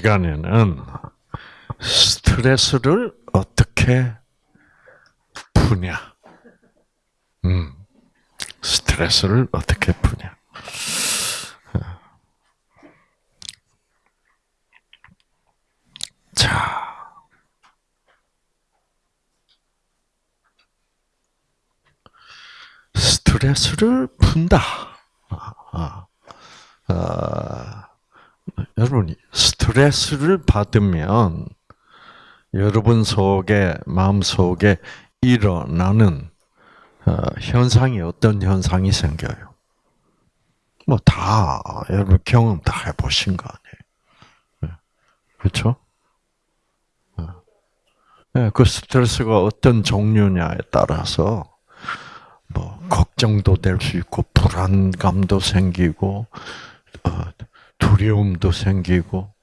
시간에는 스트레스를 어떻게 푸냐? 음, 스트레스를 어떻게 푸냐? 자. 스트레스를 푼다. 아, 아, 아, 여러분이 스트레스를 받으면 여러분 속에 마음 속에 일어나는 어, 현상이 어떤 현상이 생겨요? 뭐 다 여러분 경험 다 해보신 거 아니에요? 그렇죠? 그 스트레스가 어떤 종류냐에 따라서 뭐 걱정도 될 수 있고 불안감도 생기고 어, 두려움도 생기고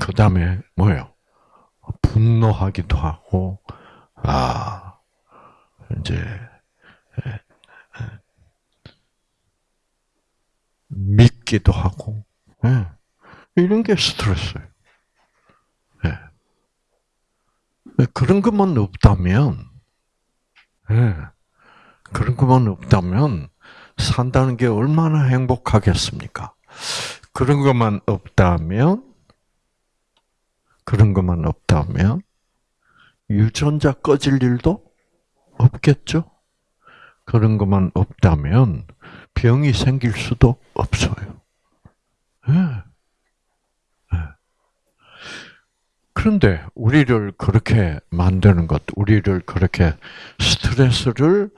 그 다음에 뭐요? 분노하기도 하고 아 이제 믿기도 하고 예. 이런 게 스트레스예요. 예. 그런 것만 없다면 예. 그런 것만 없다면 산다는 게 얼마나 행복하겠습니까? 그런 것만 없다면 그런 것만 없다면 유전자 꺼질 일도 없겠죠? 그런 것만 없다면 병이 생길 수도 없어요. 네. 네. 그런데 우리를 그렇게 만드는 것, 우리를 그렇게 스트레스를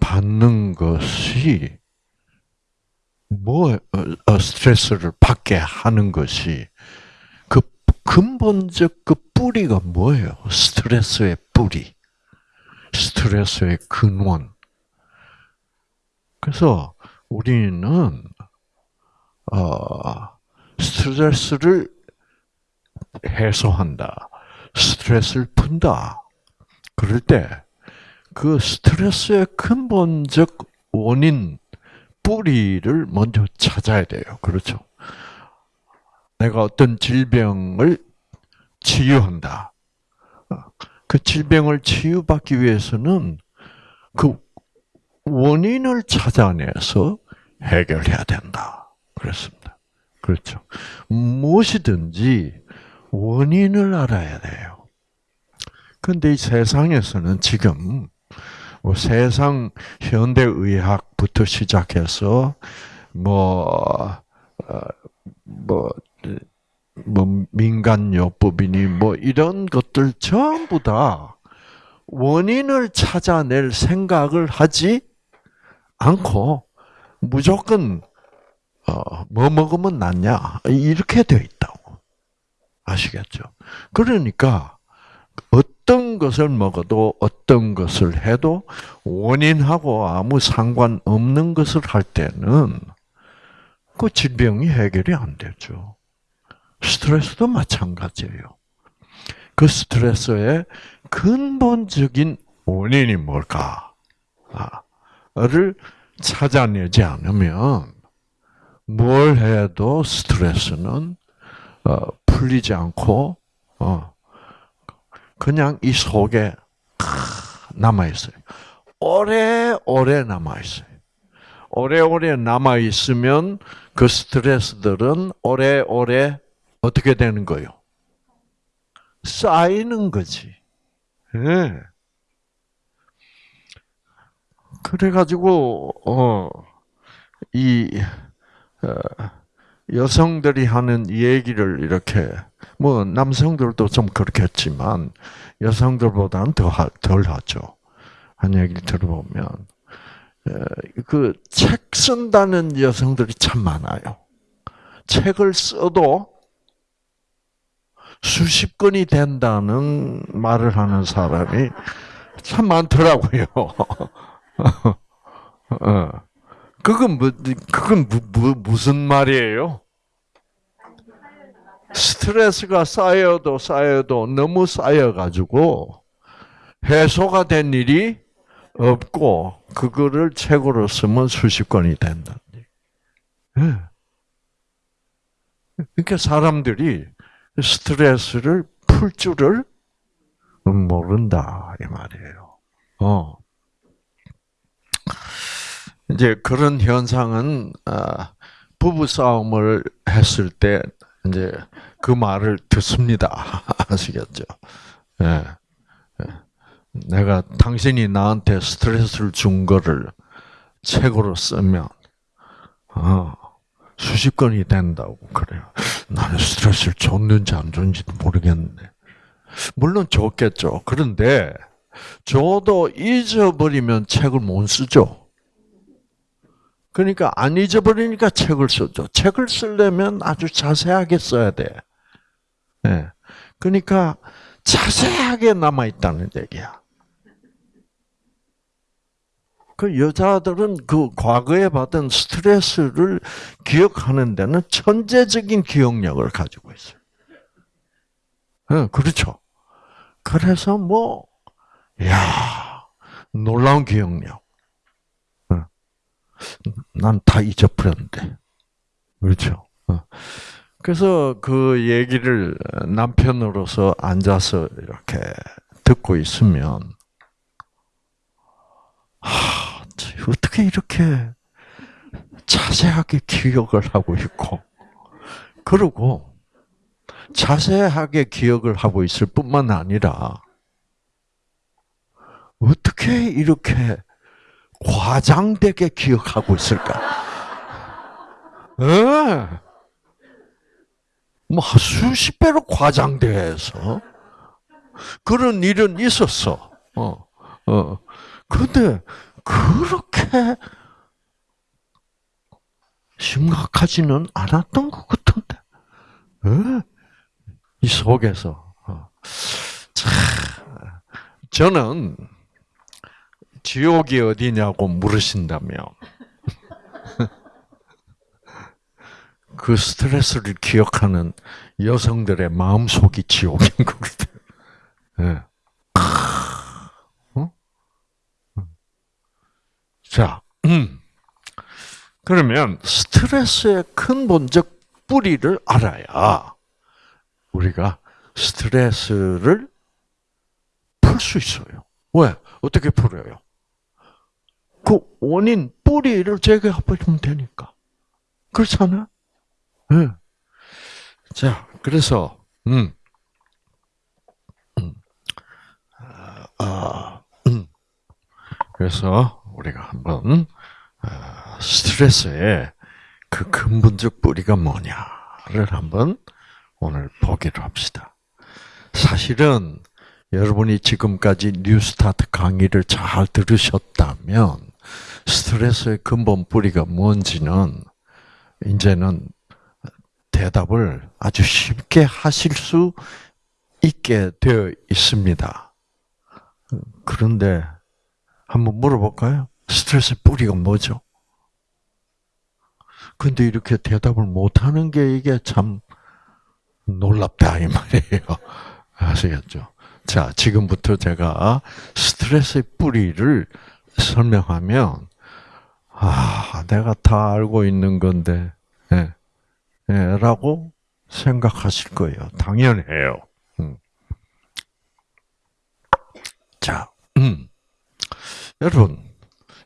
받는 것이 뭐 어, 어, 스트레스를 받게 하는 것이 그 근본적 그 뿌리가 뭐예요? 스트레스의 뿌리, 스트레스의 근원. 그래서 우리는 어, 스트레스를 해소한다, 스트레스를 푼다. 그럴 때 그 스트레스의 근본적 원인 뿌리를 먼저 찾아야 돼요. 그렇죠? 내가 어떤 질병을 치유한다. 그 질병을 치유받기 위해서는 그 원인을 찾아내서 해결해야 된다. 그렇습니다. 그렇죠. 무엇이든지 원인을 알아야 돼요. 근데 이 세상에서는 지금 뭐 세상 현대 의학부터 시작해서 뭐뭐 어, 뭐, 뭐 민간요법이니 뭐 이런 것들 전부 다 원인을 찾아낼 생각을 하지 않고 무조건 어, 뭐 먹으면 낫냐 이렇게 되어 있다고 아시겠죠? 그러니까 어떤 것을 먹어도 어떤 것을 해도 원인하고 아무 상관없는 것을 할 때는 그 질병이 해결이 안 되죠. 스트레스도 마찬가지예요. 그 스트레스의 근본적인 원인이 뭘까를 찾아내지 않으면 뭘 해도 스트레스는 어, 풀리지 않고 어, 그냥 이 속에 남아 있어요. 오래오래 남아 있어요. 오래오래 남아 있으면 그 스트레스들은 오래오래 어떻게 되는 거요? 쌓이는 거지. 네. 그래가지고 어이 어, 여성들이 하는 얘기를 이렇게 뭐 남성들도 좀 그렇겠지만 여성들보다는 더덜 하죠. 한 얘기를 들어보면 그 책 쓴다는 여성들이 참 많아요. 책을 써도 수십 건이 된다는 말을 하는 사람이 참 많더라고요. 어. 그건 뭐, 그건 무, 무, 무슨 말이에요? 스트레스가 쌓여도 쌓여도 너무 쌓여가지고 해소가 된 일이 없고 그거를 책으로 쓰면 수십 건이 된다. 예. 그러니까 사람들이 스트레스를 풀 줄을 모른다 이 말이에요. 어. 이제 그런 현상은 아, 부부 싸움을 했을 때 이제 그 말을 듣습니다. 아시겠죠? 예. 예. 내가 당신이 나한테 스트레스를 준 거를 책으로 쓰면 어, 수십 건이 된다고 그래요. 나는 스트레스를 줬는지 안 줬는지도 모르겠는데. 물론 줬겠죠. 그런데 저도 잊어버리면 책을 못 쓰죠. 그러니까 안 잊어버리니까 책을 쓰죠. 책을 쓰려면 아주 자세하게 써야 돼. 네. 그러니까 자세하게 남아 있다는 얘기야. 그 여자들은 그 과거에 받은 스트레스를 기억하는 데는 천재적인 기억력을 가지고 있어요. 네, 그렇죠. 그래서 뭐, 야 놀라운 기억력. 난 다 잊어버렸는데. 그렇죠. 어. 그래서 그 얘기를 남편으로서 앉아서 이렇게 듣고 있으면, 하, 어떻게 이렇게 자세하게 기억을 하고 있고, 그리고 자세하게 기억을 하고 있을 뿐만 아니라, 어떻게 이렇게 과장되게 기억하고 있을까? 네. 뭐 수십 배로 과장돼서 그런 일은 있었어. 어, 어. 근데 그렇게 심각하지는 않았던 것 같은데. 네? 이 속에서. 어. 참, 저는 지옥이 어디냐고 물으신다면 그 스트레스를 기억하는 여성들의 마음속이 지옥인 것 같아요. 네. 어? 자, 음. 그러면 스트레스의 근본적 뿌리를 알아야 우리가 스트레스를 풀 수 있어요. 왜? 어떻게 풀어요? 그 원인 뿌리를 제거해버리면 되니까. 그렇잖아. 네. 자, 그래서 음, 음, 아, 음. 그래서 우리가 한번 아, 스트레스의 그 근본적 뿌리가 뭐냐를 한번 오늘 보기로 합시다. 사실은 여러분이 지금까지 뉴스타트 강의를 잘 들으셨다면 스트레스의 근본 뿌리가 뭔지는 이제는 대답을 아주 쉽게 하실 수 있게 되어 있습니다. 그런데 한번 물어볼까요? 스트레스 뿌리가 뭐죠? 근데 이렇게 대답을 못하는 게 이게 참 놀랍다 이 말이에요. 아시겠죠? 자, 지금부터 제가 스트레스의 뿌리를 설명하면 아, 내가 다 알고 있는 건데, 예, 예, 라고 생각하실 거예요. 당연해요. 음. 자, 음. 여러분,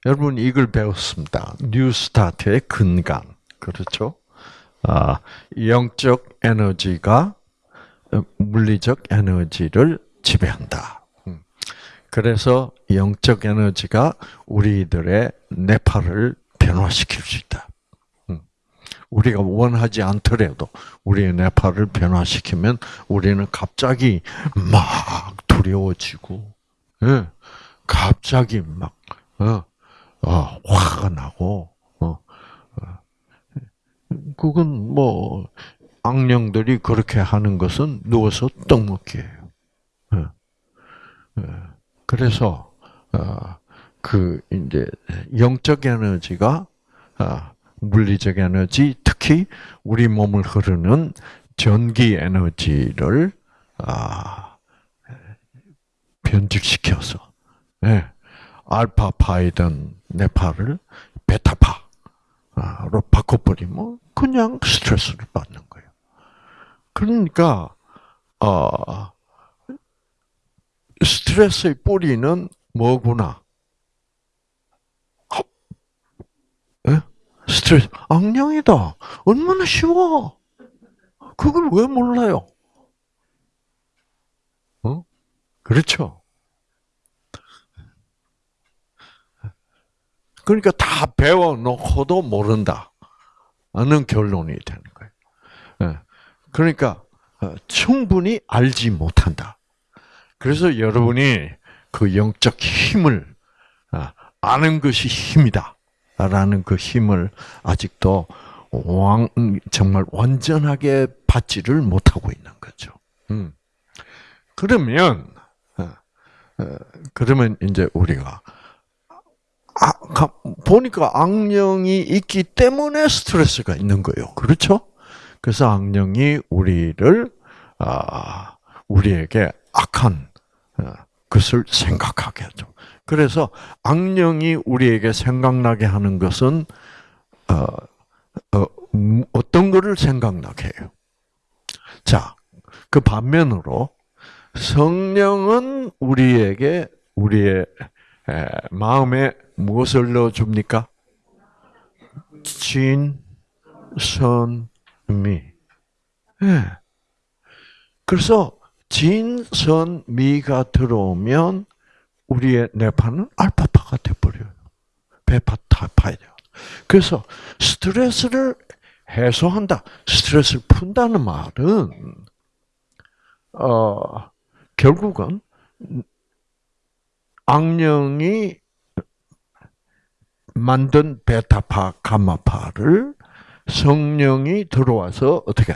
여러분 이걸 배웠습니다. 뉴스타트의 근간. 그렇죠? 아, 영적 에너지가 물리적 에너지를 지배한다. 음. 그래서 영적 에너지가 우리들의 뇌파를 변화시킬 수 있다. 음. 우리가 원하지 않더라도 우리의 뇌파를 변화시키면 우리는 갑자기 막 두려워지고, 예, 갑자기 막 어, 어, 화가 나고, 어, 어. 그건 뭐 악령들이 그렇게 하는 것은 누워서 떡 먹기예요. 그래서 어, 그 이제 영적 에너지가 아, 물리적 에너지, 특히 우리 몸을 흐르는 전기 에너지를 아, 변질시켜서 예. 알파 파이든 네파를 베타파로 바꿔버리면 그냥 스트레스를 받는 거예요. 그러니까 어, 스트레스의 뿌리는 뭐구나? 예? 스트레스, 악령이다. 얼마나 쉬워. 그걸 왜 몰라요? 어? 그렇죠. 그러니까 다 배워놓고도 모른다. 는 결론이 되는 거예요. 예. 그러니까 어, 충분히 알지 못한다. 그래서 여러분이 그 영적 힘을 아, 아는 것이 힘이다. 라는 그 힘을 아직도 왕, 정말 완전하게 받지를 못하고 있는 거죠. 음. 그러면, 어, 어, 그러면 이제 우리가, 아, 보니까 악령이 있기 때문에 스트레스가 있는 거예요. 그렇죠? 그래서 악령이 우리를, 아, 우리에게 악한 어, 것을 생각하게 하죠. 그래서 악령이 우리에게 생각나게 하는 것은 어, 어, 어떤 것을 생각나게 해요. 자, 그 반면으로 성령은 우리에게 우리의 에, 마음에 무엇을 넣어 줍니까? 진, 선, 미. 예. 그래서 진, 선, 미가 들어오면 우리의 뇌파는 알파파가 돼버려요. 베파 타파야 돼요. 그래서 스트레스를 해소한다, 스트레스를 푼다는 말은 어, 결국은 악령이 만든 베타파, 감마파를 성령이 들어와서 어떻게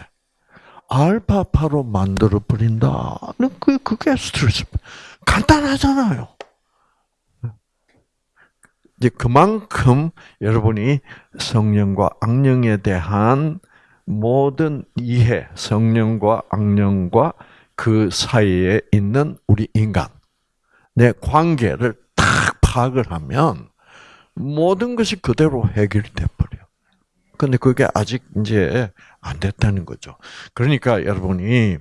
알파파로 만들어 버린다는 그 그게 스트레스. 간단하잖아요. 이제 그만큼 여러분이 성령과 악령에 대한 모든 이해, 성령과 악령과 그 사이에 있는 우리 인간의 관계를 딱 파악을 하면 모든 것이 그대로 해결이 돼버려. 근데 그게 아직 이제 안 됐다는 거죠. 그러니까 여러분이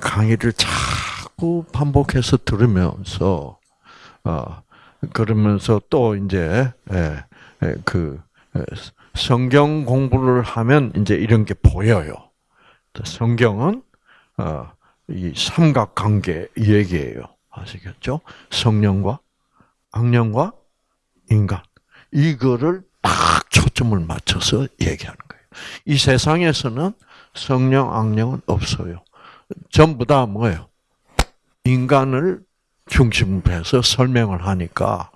강의를 자꾸 반복해서 들으면서, 어, 그러면서 또 이제, 예, 예, 그, 예, 성경 공부를 하면 이제 이런 게 보여요. 성경은, 어, 이 삼각관계 얘기예요. 아시겠죠? 성령과 악령과 인간. 이거를 딱 초점을 맞춰서 얘기하는 거예요. 이 세상에서는 성령, 악령은 없어요. 전부 다 뭐예요? 인간을 중심으로 해서 설명을 하니까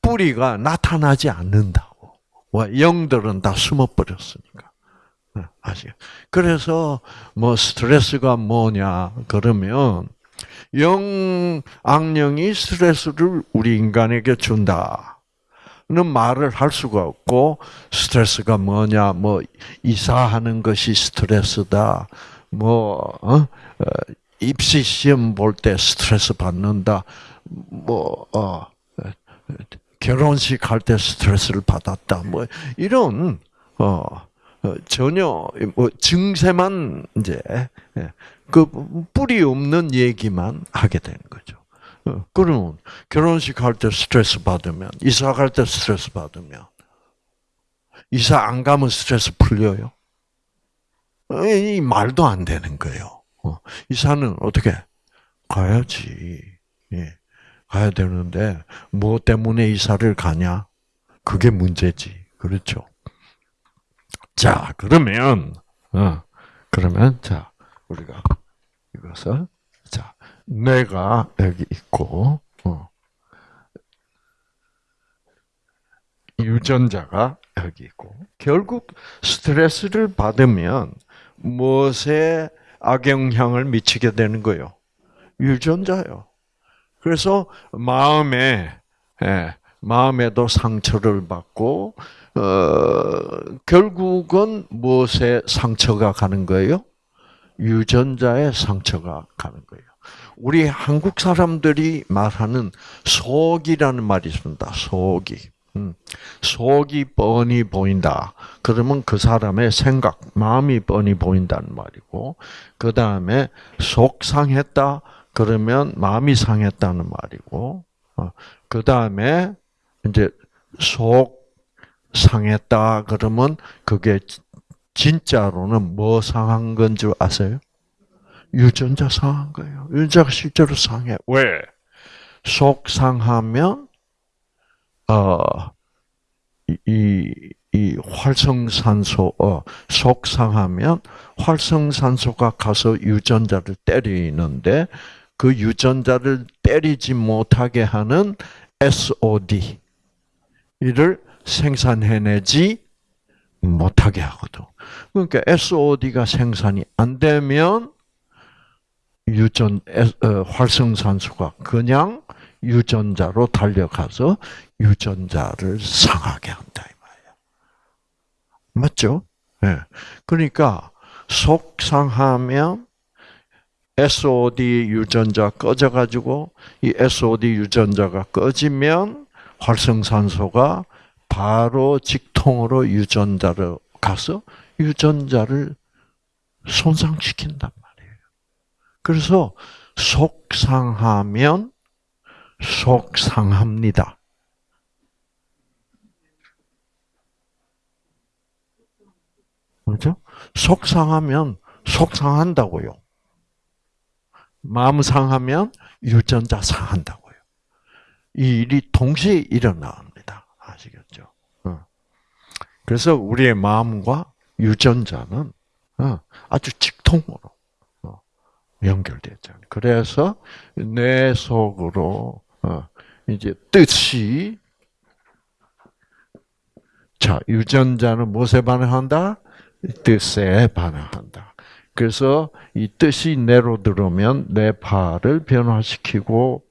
뿌리가 나타나지 않는다고. 영들은 다 숨어버렸으니까. 네, 아시죠? 그래서 뭐 스트레스가 뭐냐 그러면 영 악령이 스트레스를 우리 인간에게 준다. 는 말을 할 수가 없고 스트레스가 뭐냐 뭐 이사하는 것이 스트레스다 뭐 어? 어 입시 시험 볼 때 스트레스 받는다 뭐 어, 결혼식 할 때 스트레스를 받았다 뭐 이런 어, 어 전혀 뭐 증세만 이제 예, 그 뿌리 없는 얘기만 하게 되는 거죠. 어, 그러면 결혼식 할 때 스트레스 받으면 이사 갈 때 스트레스 받으면 이사 안 가면 스트레스 풀려요? 어, 이 말도 안 되는 거예요. 어, 이사는 어떻게 가야지. 예, 가야 되는데 뭐 때문에 이사를 가냐? 그게 문제지. 그렇죠? 자, 그러면 어, 그러면 자 우리가 이것을 자 뇌가 여기 있고 어. 유전자가 여기 있고 결국 스트레스를 받으면 무엇에 악영향을 미치게 되는 거요? 유전자요. 그래서 마음에 예, 마음에도 상처를 받고 어, 결국은 무엇에 상처가 가는 거예요? 유전자의 상처가 가는 거예요. 우리 한국 사람들이 말하는 속이라는 말이 있습니다. 속이. 음. 속이 뻔히 보인다. 그러면 그 사람의 생각, 마음이 뻔히 보인다는 말이고, 그 다음에 속상했다. 그러면 마음이 상했다는 말이고, 어, 그 다음에 이제 속 상했다. 그러면 그게 진짜로는 뭐 상한 건 줄 아세요? 유전자 상한 거예요. 유전자가 실제로 상해. 왜? 속 상하면 어, 이, 이 활성산소, 어, 속상하면 활성산소가 가서 유전자를 때리는데 그 유전자를 때리지 못하게 하는 SOD 이를 생산해내지 못하게 하거든. 그러니까 SOD가 생산이 안 되면 유전 어, 활성산소가 그냥 유전자로 달려가서 유전자를 상하게 한다 이 말이야. 맞죠? 예. 네. 그러니까 속상하면 SOD 유전자 꺼져 가지고 이 SOD 유전자가 꺼지면 활성산소가 바로 직통으로 유전자를 가서 유전자를 손상시킨단 말이에요. 그래서 속상하면 속상합니다. 그렇죠? 속상하면 속상한다고요. 마음 상하면 유전자 상한다고요. 이 일이 동시에 일어납니다. 아시겠죠? 어. 그래서 우리의 마음과 유전자는 어, 아주 직통으로 어, 연결되죠. 그래서 뇌 속으로 어, 이제 뜻이 자 유전자는 무엇에 반응한다? 뜻에 반응한다. 그래서 이 뜻이 뇌로 들어오면 뇌파를 변화시키고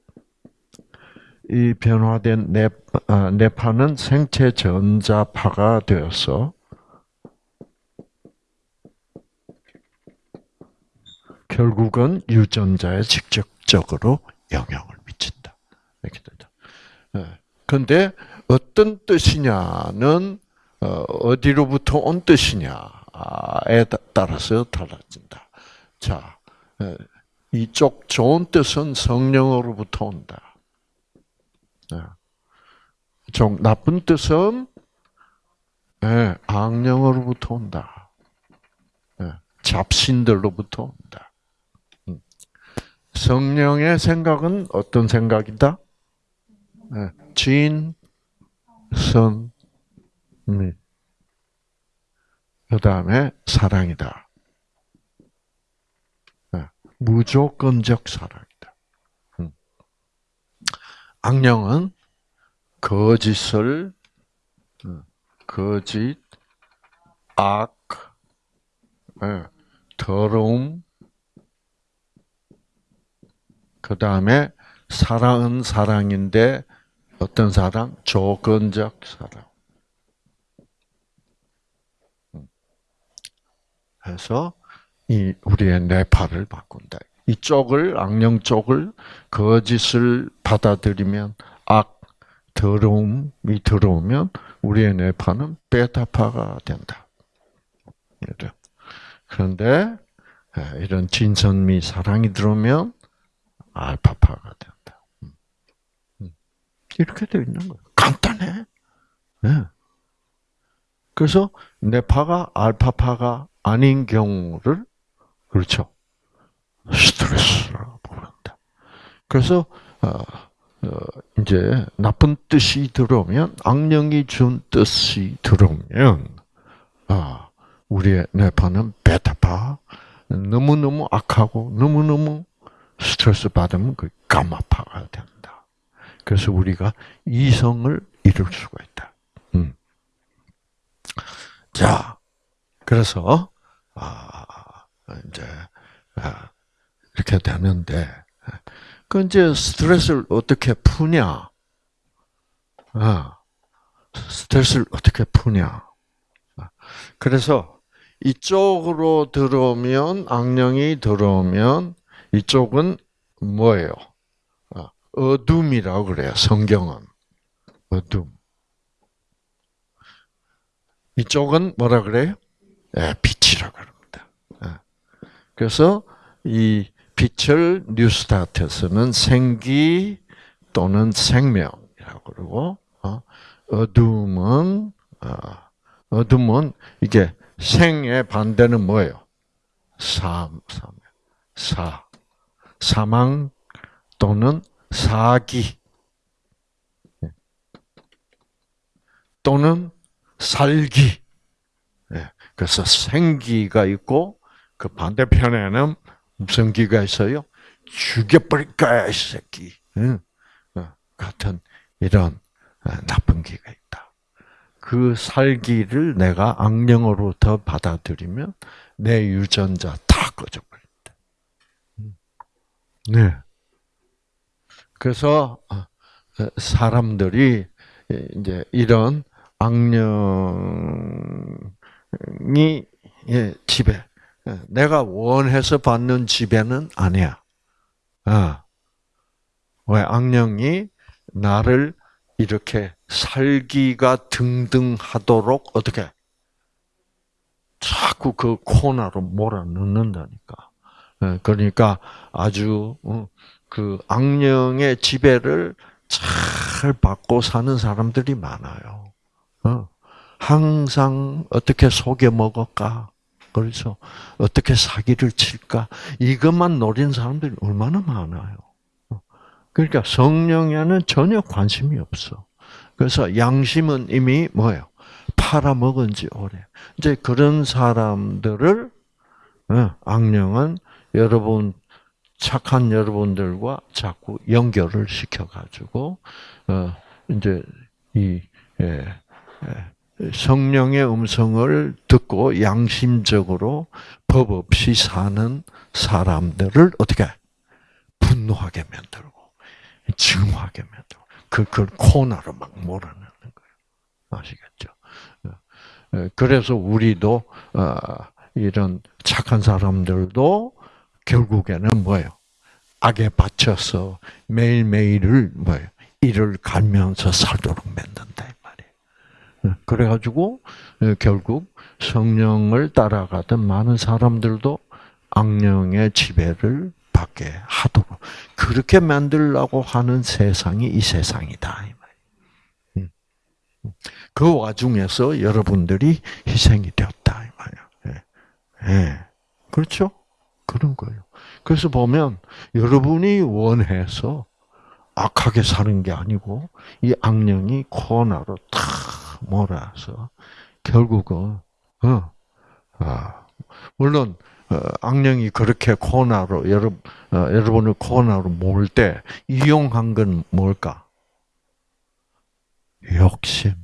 이 변화된 뇌, 아, 뇌파는 생체 전자파가 되어서 결국은 유전자에 직접적으로 영향을 미친다. 이렇게 되죠. 그런데 어떤 뜻이냐는 어, 어디로부터 온 뜻이냐에 따라서 달라진다. 자, 이쪽 좋은 뜻은 성령으로부터 온다. 좀 나쁜 뜻은 악령으로부터 온다. 잡신들로부터. 성령의 생각은 어떤 생각이다? 네. 진, 선, 미. 그 다음에 사랑이다. 네. 무조건적 사랑이다. 음. 악령은 거짓을, 음, 거짓, 악, 네. 더러움, 그 다음에 사랑은 사랑인데 어떤 사랑? 조건적 사랑. 해서 이 우리의 뇌파를 바꾼다. 이쪽을 악령 쪽을 거짓을 받아들이면 악 더러움이 들어오면 우리의 뇌파는 베타파가 된다. 그런데 이런 진선미 사랑이 들어오면 알파파가 된다. 음. 음. 이렇게 되어 있는 거예요. 간단해. 네. 그래서 뇌파가 알파파가 아닌 경우를 그렇죠. 스트레스라고 부른다. 그래서 어, 어, 이제 나쁜 뜻이 들어오면 악령이 준 뜻이 들어오면 아, 우리의 뇌파는 베타파 너무 너무 악하고 너무 너무 스트레스 받으면 그 감마파가 된다. 그래서 우리가 이성을 이룰 수가 있다. 음. 자, 그래서 아, 이제 아, 이렇게 되는데 그 이제 스트레스를 어떻게 푸냐? 아, 스트레스를 어떻게 푸냐? 아, 그래서 이쪽으로 들어오면 악령이 들어오면 이쪽은 뭐예요? 아, 어둠이라고 그래요. 성경은 어둠. 이쪽은 뭐라 그래요? 예, 빛이라 그럽니다. 예. 그래서 이 빛을 뉴스타트에서는 생기 또는 생명이라고 그러고 어, 어둠은 어, 어둠은 이게 생의 반대는 뭐예요? 삶, 삶, 사, 사망 또는 사기 또는 살기. 예, 그래서 생기가 있고 그 반대편에는 무슨 기가 있어요? 죽여버릴까 이 새끼. 어, 같은 이런 어, 나쁜 기가 있다. 그 살기를 내가 악령으로부터 받아들이면 내 유전자 다. 음. 네. 그래서 어, 사람들이 이제 이런 악령이 지배. 내가 원해서 받는 지배는 아니야. 아. 왜 악령이 나를 이렇게 살기가 등등하도록 어떻게 자꾸 그 코너로 몰아넣는다니까. 예, 그러니까 아주 어, 그 악령의 지배를 잘 받고 사는 사람들이 많아요. 어, 항상 어떻게 속여 먹을까? 그래서 어떻게 사기를 칠까? 이것만 노린 사람들이 얼마나 많아요. 어, 그러니까 성령에는 전혀 관심이 없어. 그래서 양심은 이미 뭐예요? 팔아먹은 지 오래. 이제 그런 사람들을 어, 악령은 여러분 착한 여러분들과 자꾸 연결을 시켜가지고 어 이제 이 예, 예, 성령의 음성을 듣고 양심적으로 법 없이 사는 사람들을 어떻게 분노하게 만들고 증오하게 만들고 그, 그 코너로 막 몰아넣는 거예요. 아시겠죠? 어, 어, 그래서 우리도 어, 이런 착한 사람들도 결국에는 뭐예요? 악에 바쳐서 매일매일을 뭐예요? 이를 갈면서 살도록 만든다 이 말이에요. 그래가지고 결국 성령을 따라가던 많은 사람들도 악령의 지배를 받게 하도록 그렇게 만들려고 하는 세상이 이 세상이다 이 말이에요. 그 와중에서 여러분들이 희생이 되었다 이 말이에요. 예. 예. 그렇죠? 그런 거예요. 그래서 보면 여러분이 원해서 악하게 사는 게 아니고 이 악령이 코너로 탁 몰아서 결국은 어, 아, 물론 어, 악령이 그렇게 코너로 여러 어, 여러분을 코너로 몰 때 이용한 건 뭘까? 욕심.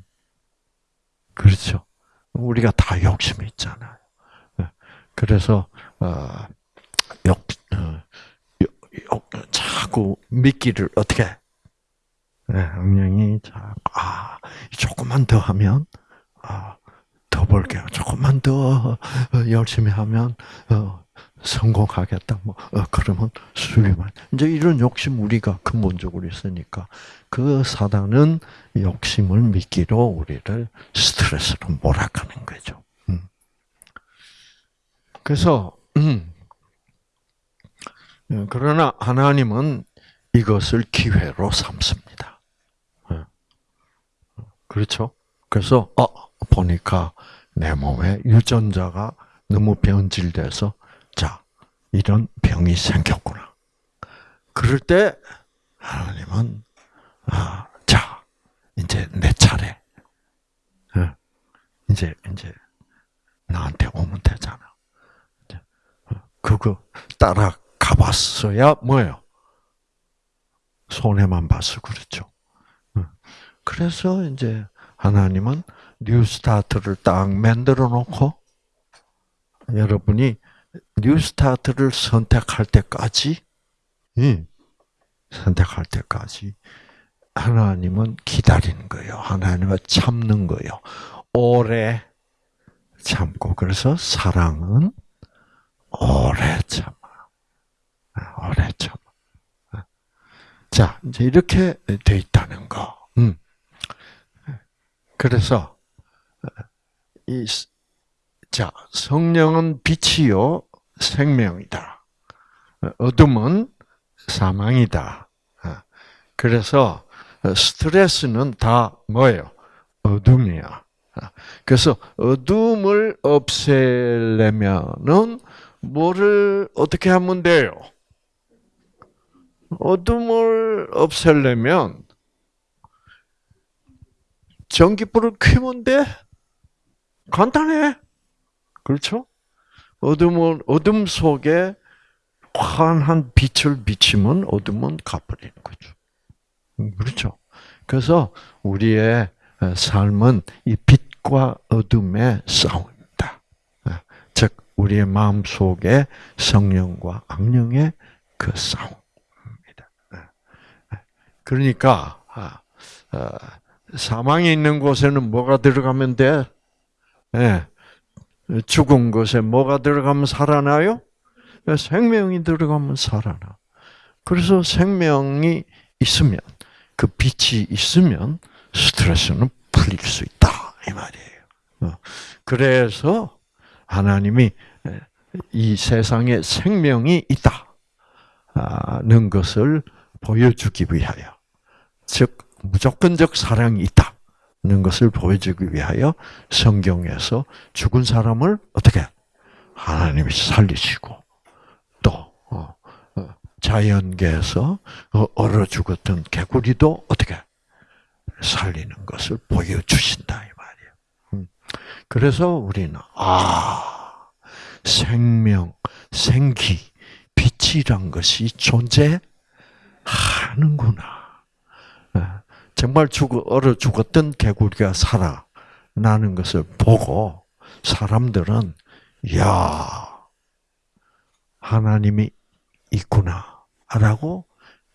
그렇죠. 우리가 다 욕심이 있잖아요. 예. 그래서 어, 욕, 어, 욕, 자꾸 미끼를 어떻게? 네, 악령이 자꾸 아 조금만 더 하면 아, 더 벌게요. 조금만 더 어, 열심히 하면 어, 성공하겠다. 뭐 어, 그러면 수비만 이제 이런 욕심 우리가 근본적으로 있으니까 그 사단은 욕심을 미끼로 우리를 스트레스로 몰아가는 거죠. 음. 그래서 음. 예, 그러나 하나님은 이것을 기회로 삼습니다. 예. 그렇죠? 그래서 어 보니까 내 몸에 유전자가 너무 변질돼서 자 이런 병이 생겼구나. 그럴 때 하나님은 아, 자 이제 내 차례. 예. 이제 이제 나한테 오면 되잖아. 어, 그거 따라 가봤어야 뭐예요? 손해만 봐서 그렇죠. 그래서 이제 하나님은 뉴스타트를 딱 만들어 놓고 여러분이 뉴스타트를 선택할 때까지 선택할 때까지 하나님은 기다리는 거예요. 하나님은 참는 거예요. 오래 참고 그래서 사랑은 오래 참. 오래 참. 자, 이제 이렇게 돼 있다는 거. 음. 그래서 이, 자, 성령은 빛이요, 생명이다. 어둠은 사망이다. 아, 그래서 스트레스는 다 뭐예요? 어둠이야. 아, 그래서 어둠을 없애려면은 뭐를 어떻게 하면 돼요? 어둠을 없애려면 전기불을 켜면 돼. 간단해. 그렇죠? 어둠을 어둠 속에 환한 빛을 비치면 어둠은 가버리는 거죠. 음, 그렇죠? 그래서 우리의 삶은 이 빛과 어둠의 싸움입니다. 즉 우리의 마음 속에 성령과 악령의 그 싸움입니다. 그러니까 아, 어, 사망이 있는 곳에는 뭐가 들어가면 돼? 예. 죽은 곳에 뭐가 들어가면 살아나요? 생명이 들어가면 살아나. 그래서 생명이 있으면 그 빛이 있으면 스트레스는 풀릴 수 있다 이 말이에요. 어. 그래서 하나님이 이 세상에 생명이 있다는 것을 보여주기 위하여, 즉 무조건적 사랑이 있다는 것을 보여주기 위하여 성경에서 죽은 사람을 어떻게 하나님이 살리시고 또 어, 어, 자연계에서 어, 얼어 죽었던 개구리도 어떻게 살리는 것을 보여주신다 이 말이에요. 음. 그래서 우리는 아 생명, 생기, 빛이란 것이 존재하는구나. 정말 죽어 얼어 죽었던 개구리가 살아나는 것을 보고 사람들은 야 하나님이 있구나라고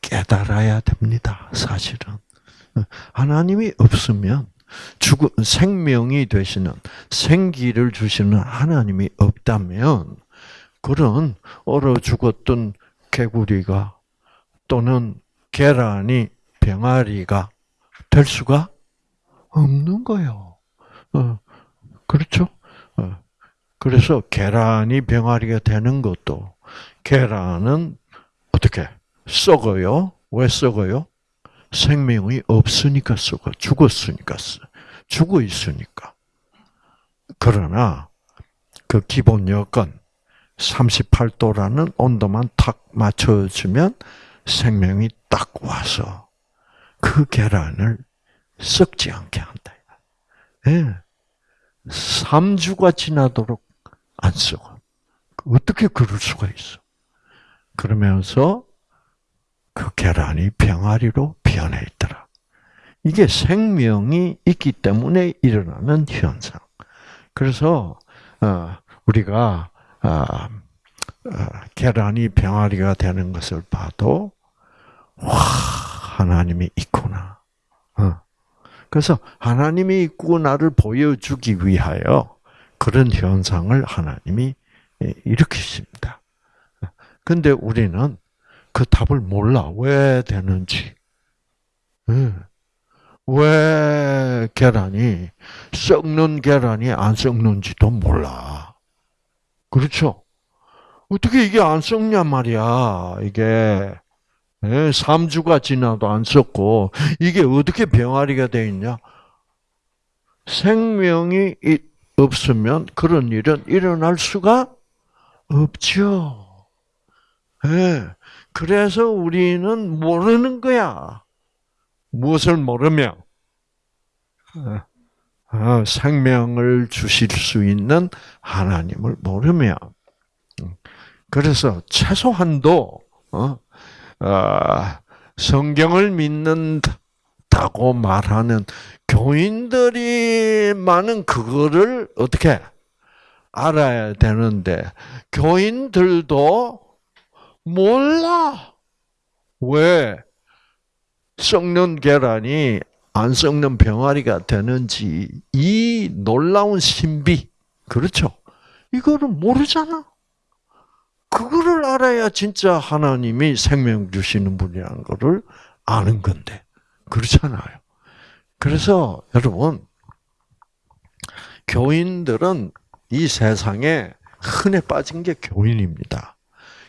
깨달아야 됩니다. 사실은 하나님이 없으면 죽은 생명이 되시는 생기를 주시는 하나님이 없다면 그런 얼어 죽었던 개구리가 또는 계란이 병아리가 될 수가 없는 거예요. 어, 그렇죠? 어, 그래서 계란이 병아리가 되는 것도 계란은 어떻게 썩어요? 왜 썩어요? 생명이 없으니까 썩어 죽었으니까 죽어 있으니까. 그러나 그 기본 여건 38도라는 온도만 탁 맞춰주면 생명이 딱 와서 그 계란을 썩지 않게 한다. 예. 3주가 지나도록 안 썩어. 어떻게 그럴 수가 있어? 그러면서 그 계란이 병아리로 변해 있더라. 이게 생명이 있기 때문에 일어나는 현상. 그래서 어, 우리가 어, 어, 계란이 병아리가 되는 것을 봐도 와 하나님이 있구나. 어. 그래서 하나님이 있구나를 보여주기 위하여 그런 현상을 하나님이 일으키십니다. 근데 우리는 그 답을 몰라. 왜 되는지. 예. 왜 계란이 썩는 계란이 안 썩는지도 몰라. 그렇죠? 어떻게 이게 안 썩냐 말이야. 이게 3주가 예, 지나도 안 썼고 이게 어떻게 병아리가 되어 있냐? 생명이 없으면 그런 일은 일어날 수가 없죠. 네. 그래서 우리는 모르는 거야. 무엇을 모르며 어, 생명을 주실 수 있는 하나님을 모르며 그래서 최소한도 어, 아, 성경을 믿는다고 말하는 교인들이 많은 그거를 어떻게 알아야 되는데 교인들도 몰라. 왜 썩는 계란이 안 썩는 병아리가 되는지 이 놀라운 신비 그렇죠? 이거를 모르잖아. 그거를 알아야 진짜 하나님이 생명 주시는 분이라는 것을 아는 건데. 그렇잖아요. 그래서 여러분, 교인들은 이 세상에 흔해 빠진 게 교인입니다.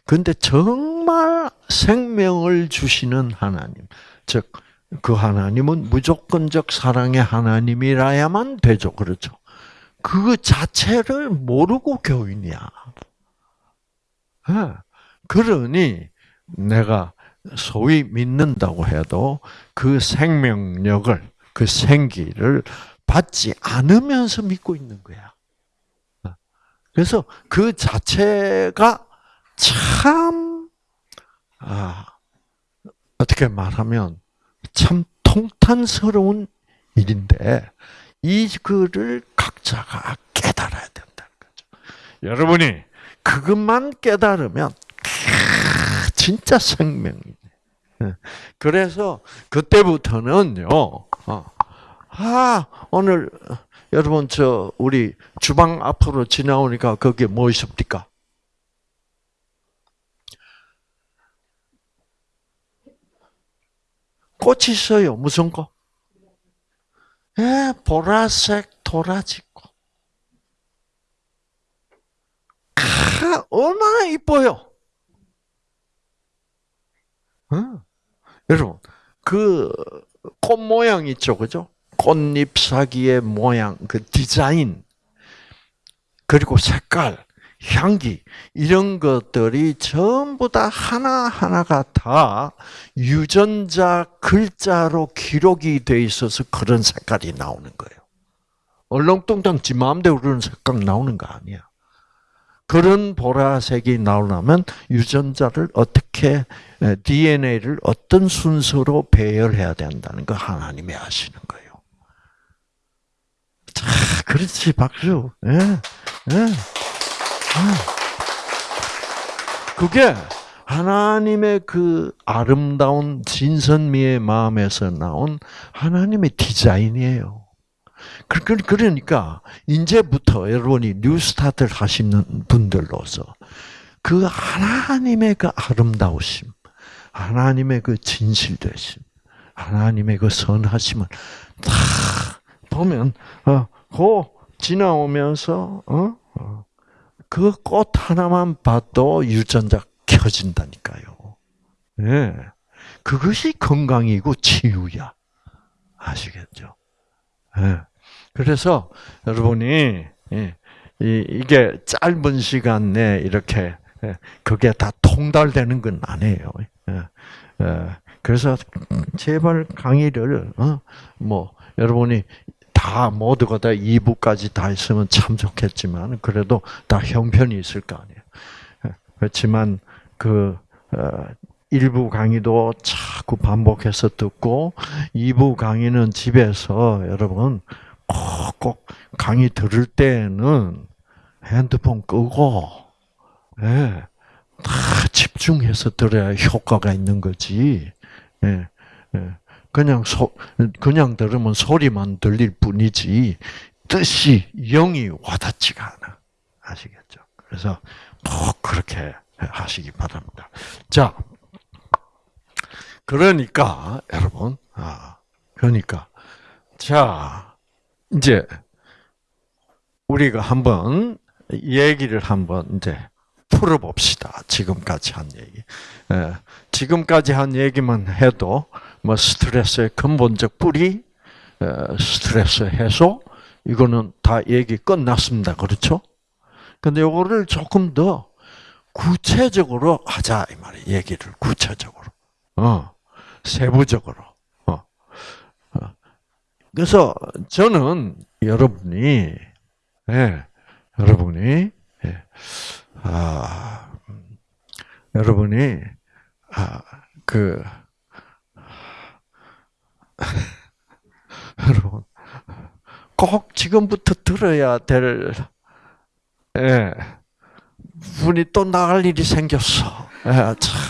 근데 정말 생명을 주시는 하나님, 즉, 그 하나님은 무조건적 사랑의 하나님이라야만 되죠. 그렇죠. 그 자체를 모르고 교인이야. 예. 그러니 내가 소위 믿는다고 해도 그 생명력을, 그 생기를 받지 않으면서 믿고 있는 거야. 그래서 그 자체가 참, 아, 어떻게 말하면 참 통탄스러운 일인데, 이 글을 각자가 깨달아야 된다는 거죠. 여러분이 그것만 깨달으면, 진짜 생명이네. 그래서 그때부터는요, 어, 아, 오늘 여러분 저 우리 주방 앞으로 지나오니까 거기에 뭐 있습니까? 꽃이 있어요. 무슨 꽃? 예, 보라색 도라지 얼마나 이뻐요. 어? 여러분, 그 꽃 모양 있죠, 그죠? 꽃잎 사기의 모양, 그 디자인, 그리고 색깔, 향기, 이런 것들이 전부 다 하나 하나가 다 유전자 글자로 기록이 돼 있어서 그런 색깔이 나오는 거예요. 얼렁뚱땅 지 마음대로 그런 색깔 나오는 거 아니야. 그런 보라색이 나오려면 유전자를 어떻게 DNA를 어떤 순서로 배열해야 된다는 거 하나님이 아시는 거예요. 자, 그렇지 박수. 예, 예. 그게 하나님의 그 아름다운 진선미의 마음에서 나온 하나님의 디자인이에요. 그러니까 이제부터 여러분이 뉴스타트를 하시는 분들로서 그 하나님의 그 아름다우심, 하나님의 그 진실 되심, 하나님의 그 선하심을 다 보면 어그 지나오면서 어? 어 그꽃 하나만 봐도 유전자 켜진다니까요. 예. 네. 그것이 건강이고 치유야. 아시겠죠? 예. 네. 그래서 여러분이 예, 이게 짧은 시간 내에 이렇게 예, 그게 다 통달되는 건 아니에요. 그래서 제발 강의를 어, 뭐 여러분이 다 모두가 다 2부까지 다 있으면 참 좋겠지만 그래도 다 형편이 있을 거 아니에요. 그렇지만 그 어, 일부 강의도 자꾸 반복해서 듣고 2부 강의는 집에서 여러분 꼭, 꼭 강의 들을 때는 핸드폰 끄고 예, 다 집중해서 들어야 효과가 있는 거지. 예, 예. 그냥 소, 그냥 들으면 소리만 들릴 뿐이지 뜻이 영이 와닿지가 않아. 아시겠죠? 그래서 꼭 그렇게 하시기 바랍니다. 자, 그러니까 여러분, 아, 그러니까 자 이제 우리가 한번 얘기를 한번 이제 풀어봅시다. 지금까지 한 얘기. 예, 지금까지 한 얘기만 해도 뭐 스트레스의 근본적 뿌리, 스트레스 해소, 이거는 다 얘기 끝났습니다. 그렇죠? 근데 요거를 조금 더 구체적으로 하자 이 말이에요. 얘기를 구체적으로, 어, 세부적으로. 그래서 저는 여러분이, 예, 여러분이, 예, 아, 여러분이 아, 그 여러분, 꼭 지금부터 들어야 될, 예, 분이 또 나갈 일이 생겼어. 예, 참,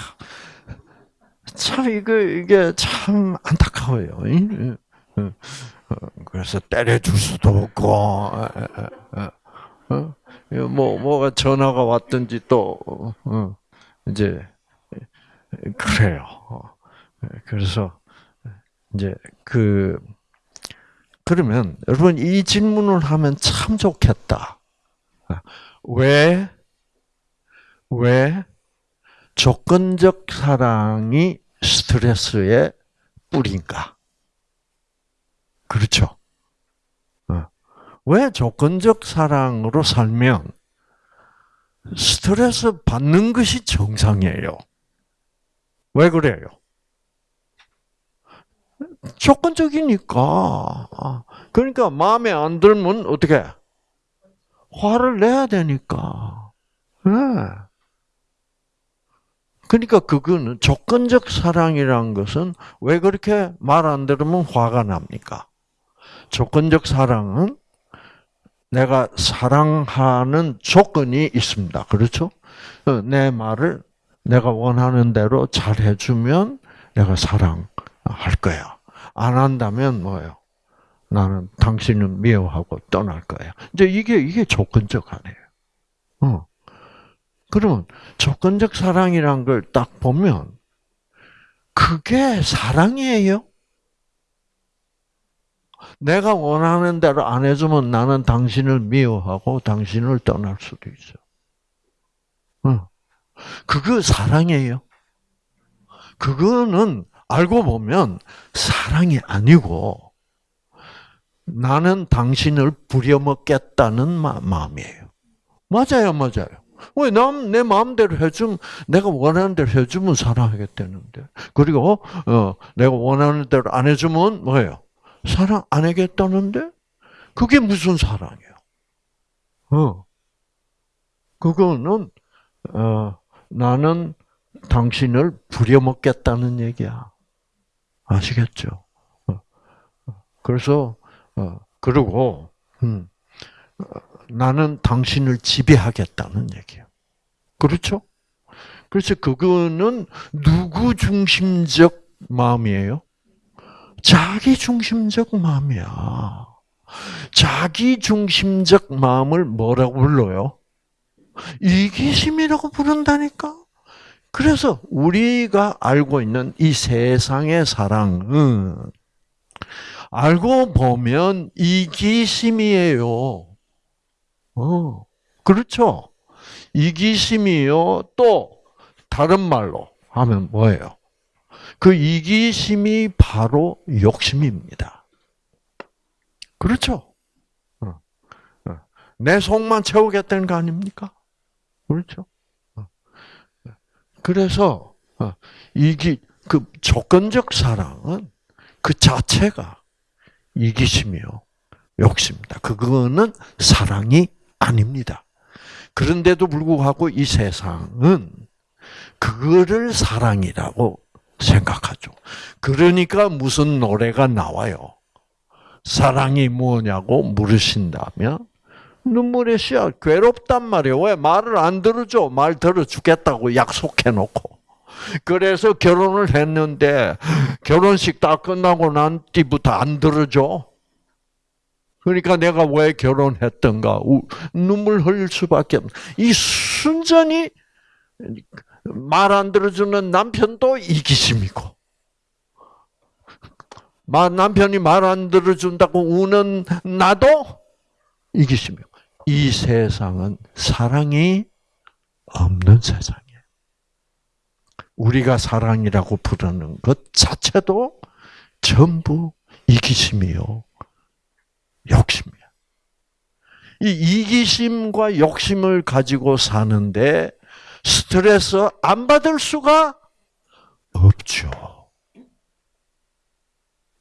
참, 이거, 이게 참 안타까워요. 예, 예. 그래서 때려줄 수도 없고, 예, 어? 뭐, 뭐가 전화가 왔든지 또, 어, 이제, 그래요. 그래서, 이제 그 그러면 여러분 이 질문을 하면 참 좋겠다. 왜, 왜 조건적 사랑이 스트레스의 뿌리인가? 그렇죠. 어. 왜 조건적 사랑으로 살면 스트레스 받는 것이 정상이에요? 왜 그래요? 조건적이니까. 그러니까 마음에 안 들면 어떻게? 화를 내야 되니까. 네. 그러니까 그거는 조건적 사랑이란 것은 왜 그렇게 말 안 들으면 화가 납니까? 조건적 사랑은 내가 사랑하는 조건이 있습니다. 그렇죠? 어, 내 말을 내가 원하는 대로 잘 해주면 내가 사랑할 거야. 안 한다면 뭐예요? 나는 당신을 미워하고 떠날 거야. 이제 이게 이게 조건적 아니에요. 어. 그러면 조건적 사랑이란 걸 딱 보면 그게 사랑이에요? 내가 원하는 대로 안 해주면 나는 당신을 미워하고 당신을 떠날 수도 있어. 어. 그거 사랑이에요. 그거는 알고 보면 사랑이 아니고 나는 당신을 부려먹겠다는 마음이에요. 맞아요, 맞아요. 왜, 남, 내 마음대로 해주면, 내가 원하는 대로 해주면 사랑하겠다는데. 그리고, 어, 내가 원하는 대로 안 해주면 뭐예요? 사랑 안 하겠다는데? 그게 무슨 사랑이에요? 어. 그거는, 어, 나는 당신을 부려먹겠다는 얘기야. 아시겠죠? 어. 그래서, 어, 그리고, 음, 나는 당신을 지배하겠다는 얘기예요. 그렇죠? 그래서 그거는 누구 중심적 마음이에요? 자기 중심적 마음이야. 자기 중심적 마음을 뭐라고 불러요? 이기심이라고 부른다니까? 그래서 우리가 알고 있는 이 세상의 사랑은 알고 보면 이기심이에요. 어, 그렇죠. 이기심이요. 또 다른 말로 하면 뭐예요? 그 이기심이 바로 욕심입니다. 그렇죠? 어, 어. 내 속만 채우겠다는 거 아닙니까? 그렇죠? 어. 그래서 이기 그 조건적 사랑은 그 자체가 이기심이요, 욕심입니다. 그거는 사랑이 아닙니다. 그런데도 불구하고 이 세상은 그거를 사랑이라고 생각하죠. 그러니까 무슨 노래가 나와요. 사랑이 뭐냐고 물으신다면 눈물의 씨앗 괴롭단 말이에요. 왜 말을 안 들어줘? 말 들어주겠다고 약속해놓고. 그래서 결혼을 했는데 결혼식 다 끝나고 난 뒤부터 안 들어줘. 그러니까 내가 왜 결혼했던가 눈물 흘릴 수밖에 없. 이 순전히 말 안 들어주는 남편도 이기심이고, 남편이 말 안 들어준다고 우는 나도 이기심이고. 이 세상은 사랑이 없는 세상이에요. 우리가 사랑이라고 부르는 것 자체도 전부 이기심이요. 욕심이야. 이 이기심과 욕심을 가지고 사는데 스트레스 안 받을 수가 없죠.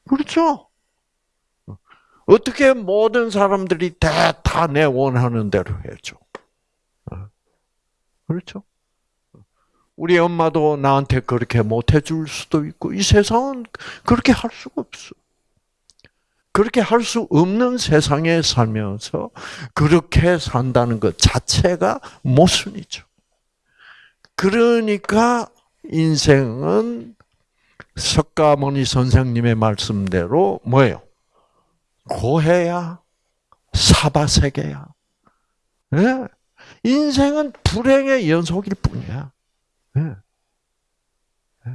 그렇죠? 어떻게 모든 사람들이 다 내 원하는 대로 해줘. 그렇죠? 우리 엄마도 나한테 그렇게 못 해줄 수도 있고, 이 세상은 그렇게 할 수가 없어. 그렇게 할 수 없는 세상에 살면서 그렇게 산다는 것 자체가 모순이죠. 그러니까 인생은 석가모니 선생님의 말씀대로 뭐예요? 고해야 사바세계야. 네? 인생은 불행의 연속일 뿐이야. 네. 네.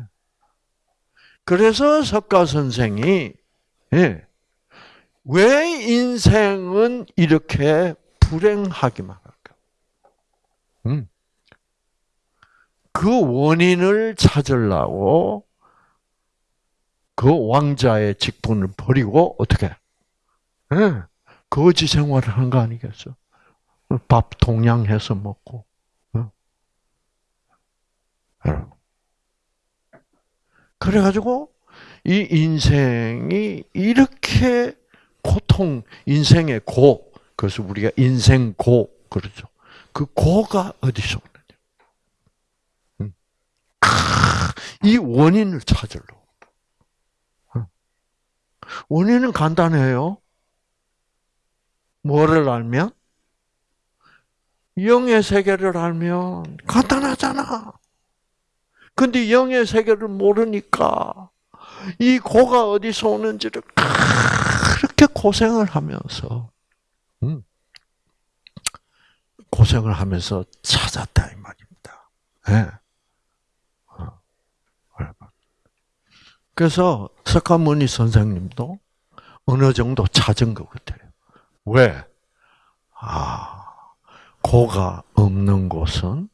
그래서 석가 선생이 왜 인생은 이렇게 불행하기만 할까? 음. 그 원인을 찾으려고 그 왕자의 직분을 버리고 어떻게? 네. 거지 생활을 한 거 아니겠어? 밥 동양해서 먹고. 어? 그래가지고 이 인생이 이렇게 고통, 인생의 고, 그래서 우리가 인생 고 그러죠. 그 고가 어디서? 이 원인을 찾으러. 원인은 간단해요. 뭐를 알면? 영의 세계를 알면 간단하잖아. 근데 영의 세계를 모르니까 이 고가 어디서 오는지를 그렇게 고생을 하면서 음, 고생을 하면서 찾았다 이 말입니다. 그래서 석가모니 선생님도 어느 정도 찾은 것 같아요. 왜? 아, 고가 없는 곳은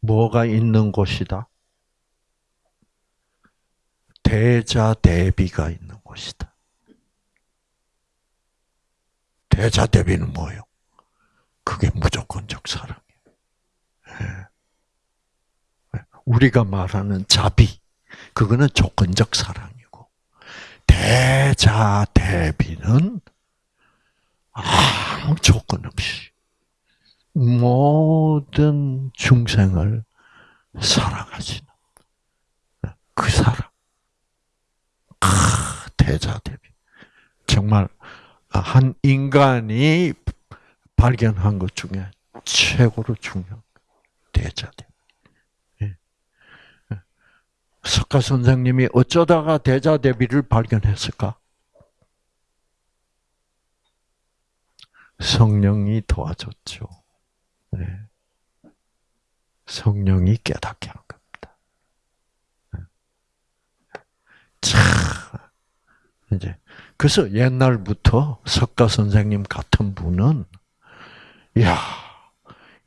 뭐가 있는 곳이다? 대자 대비가 있는 곳이다. 대자 대비는 뭐예요? 그게 무조건적 사랑이에요. 예. 우리가 말하는 자비, 그거는 조건적 사랑이고, 대자 대비는 아무 조건 없이 모든 중생을 사랑하시는 그 사랑. 아, 대자 대비. 정말 한 인간이 발견한 것 중에 최고로 중요한 대자 대비. 예. 석가 선생님이 어쩌다가 대자대비를 발견했을까? 성령이 도와줬죠. 네. 성령이 깨닫게 한 겁니다. 네. 참, 이제, 그래서 옛날부터 석가 선생님 같은 분은, 야,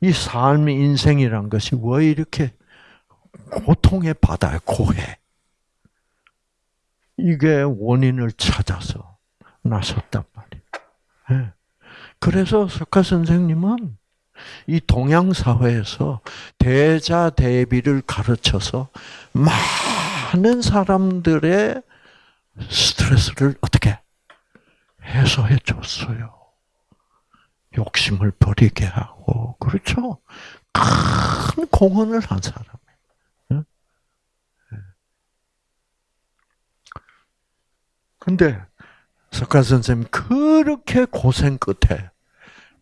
이 삶의 인생이란 것이 왜 이렇게 고통의 바다에 고해? 이게 원인을 찾아서 나섰단 말이에요. 네. 그래서 석가 선생님은 이 동양 사회에서 대자 대비를 가르쳐서 많은 사람들의 스트레스를 어떻게 해소해 줬어요. 욕심을 버리게 하고 그렇죠. 큰 공헌을 한 사람이에요. 근데 석가 선생님 그렇게 고생 끝에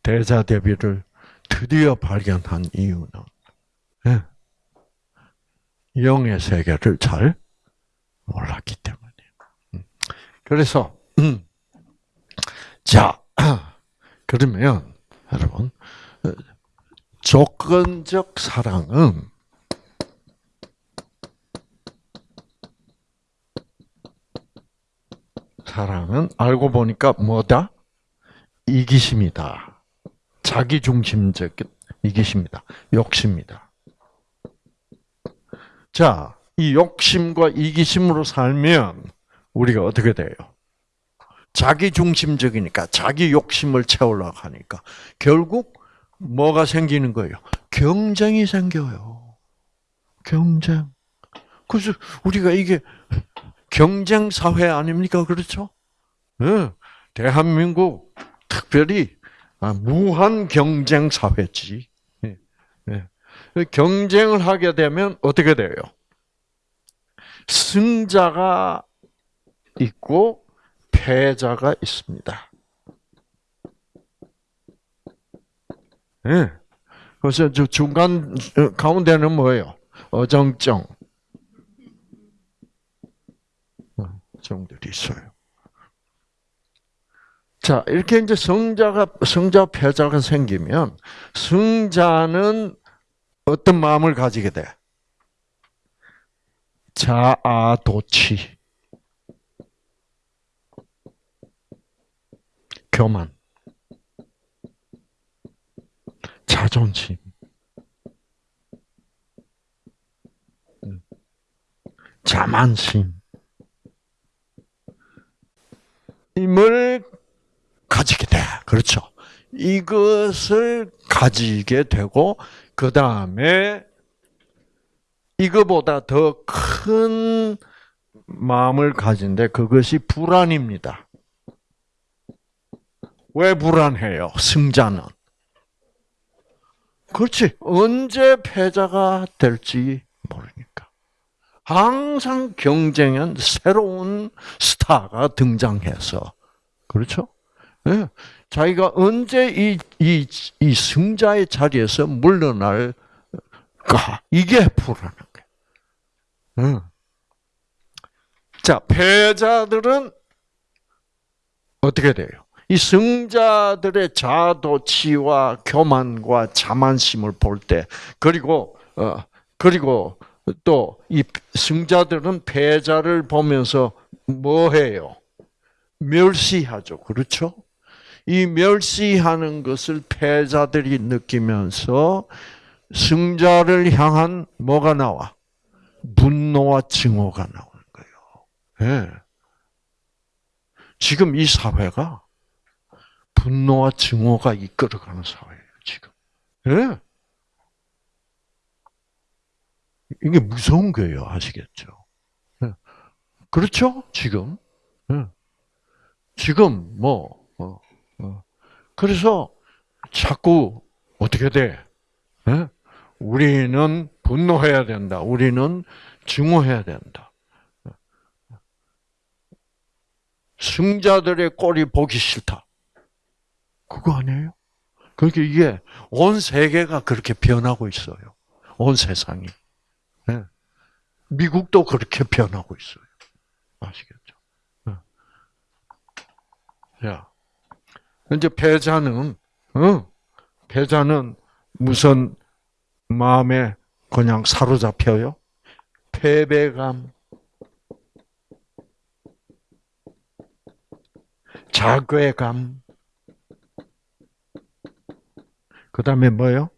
대자 대비를 드디어 발견한 이유는 예, 영의 세계를 잘 몰랐기 때문이에요. 음. 그래서 음, 자 그러면 여러분 조건적 사랑은 사랑은 알고 보니까 뭐다? 이기심이다. 자기 중심적 이기심이다. 욕심이다. 자, 이 욕심과 이기심으로 살면 우리가 어떻게 돼요? 자기 중심적이니까 자기 욕심을 채우려고 하니까 결국 뭐가 생기는 거예요? 경쟁이 생겨요. 경쟁. 그래서 우리가 이게 경쟁 사회 아닙니까? 그렇죠? 네. 대한민국 특별히 아, 무한 경쟁 사회지. 네. 네. 경쟁을 하게 되면 어떻게 돼요? 승자가 있고 패자가 있습니다. 네. 그래서 중간 어, 가운데는 뭐예요? 어정쩡. 정들이 있어요. 자, 이렇게 이제 성자가, 성자 패자가 생기면, 승자는 어떤 마음을 가지게 돼? 자아도취. 교만, 자존심, 음, 자만심, 힘을 가지게 돼. 그렇죠. 이것을 가지게 되고, 그 다음에 이거보다 더 큰 마음을 가진데 그것이 불안입니다. 왜 불안해요? 승자는. 그렇지. 언제 패자가 될지 모르니까. 항상 경쟁은 새로운 스타가 등장해서. 그렇죠? 네. 자기가 언제 이, 이, 이 승자의 자리에서 물러날까? 이게 불안한 거예요. 응. 자, 패자들은 어떻게 돼요? 이 승자들의 자도치와 교만과 자만심을 볼 때, 그리고, 어, 그리고 또 이 승자들은 패자를 보면서 뭐 해요? 멸시하죠. 그렇죠? 이 멸시하는 것을 패자들이 느끼면서 승자를 향한 뭐가 나와? 분노와 증오가 나오는 거예요. 예. 지금 이 사회가 분노와 증오가 이끌어가는 사회예요, 지금. 예. 이게 무서운 거예요, 아시겠죠? 예. 그렇죠? 지금. 예. 지금, 뭐, 어, 어. 그래서 자꾸 어떻게 돼? 예? 우리는 분노해야 된다. 우리는 증오해야 된다. 승자들의 꼴이 보기 싫다. 그거 아니에요? 그러니까 이게 온 세계가 그렇게 변하고 있어요. 온 세상이. 네. 미국도 그렇게 변하고 있어요. 아시겠죠? 네. 자, 이제 패자는, 어, 패자는 무슨 마음에 그냥 사로잡혀요? 패배감, 자괴감, 그 다음에 뭐요?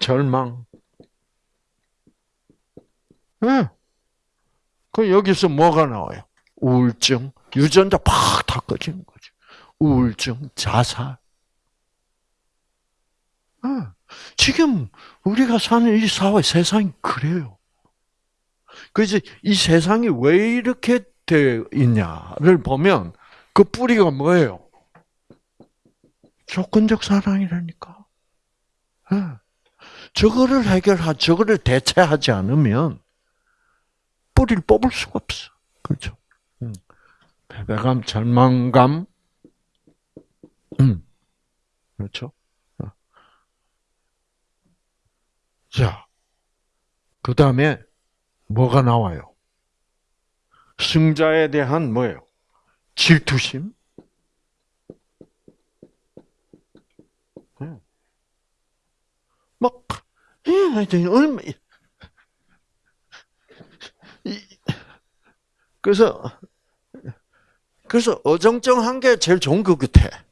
절망. 네. 그 여기서 뭐가 나와요? 우울증, 유전자 팍 다 꺼지는 거죠. 우울증, 자살. 네. 지금 우리가 사는 이 사회, 세상이 그래요. 그래서 이 세상이 왜 이렇게 되어 있냐를 보면 그 뿌리가 뭐예요? 조건적 사랑이라니까. 네. 저거를 해결하, 저거를 대체하지 않으면 뿌리를 뽑을 수가 없어. 그렇죠? 음. 패배감, 절망감, 음. 그렇죠? 어. 자, 그 다음에 뭐가 나와요? 승자에 대한 뭐예요? 질투심? 막, 예, 얼마, 그래서, 그래서 어정쩡한 게 제일 좋은 것 같아.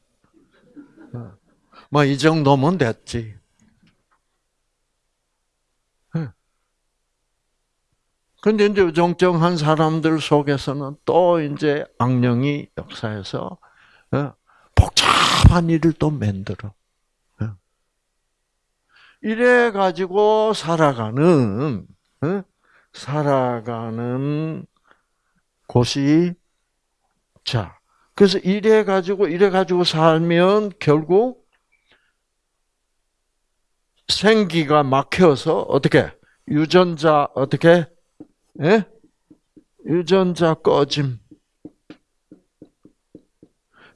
뭐, 이 정도면 됐지. 근데 이제 어정쩡한 사람들 속에서는 또 이제 악령이 역사에서 복잡한 일을 또 만들어. 이래 가지고 살아가는 살아가는 곳이 자 그래서 이래 가지고 이래 가지고 살면 결국 생기가 막혀서 어떻게 유전자 어떻게 예? 유전자 꺼짐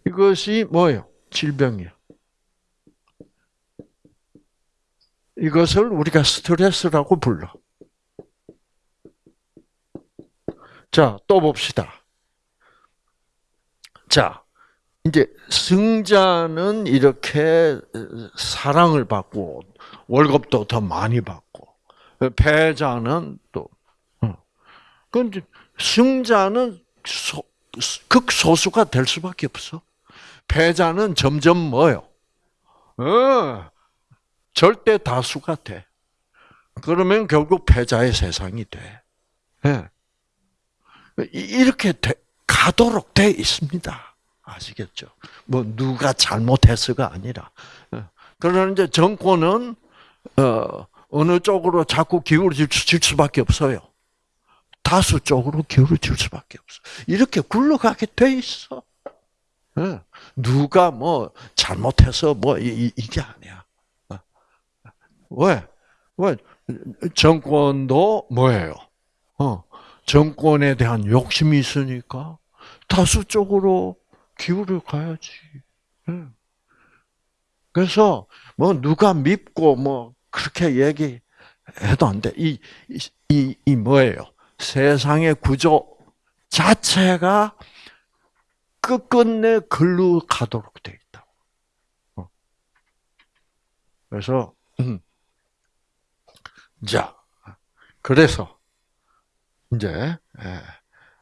이것이 뭐예요? 질병이야. 이것을 우리가 스트레스라고 불러. 자, 또 봅시다. 자, 이제 승자는 이렇게 사랑을 받고 월급도 더 많이 받고 패자는 또 근데 승자는 소, 극소수가 될 수밖에 없어. 패자는 점점 뭐요? 어, 절대 다수가 돼. 그러면 결국 패자의 세상이 돼. 예. 이렇게 돼, 가도록 돼 있습니다. 아시겠죠? 뭐 누가 잘못했어가 아니라. 예. 그러나 이제 정권은 어, 어느 쪽으로 자꾸 기울어질 수밖에 없어요. 다수 쪽으로 기울어질 수밖에 없어. 이렇게 굴러가게 돼 있어. 예. 누가 뭐 잘못해서 뭐 이, 게 아니야. 어. 왜? 왜? 정권도 뭐예요? 어, 정권에 대한 욕심이 있으니까 다수 쪽으로 기울여 가야지. 예. 그래서 뭐 누가 믿고 뭐 그렇게 얘기해도 안 돼. 이, 이, 이 뭐예요? 세상의 구조 자체가 끝끝내 글로 가도록 돼 있다. 어. 그래서 음. 자, 그래서 이제 예,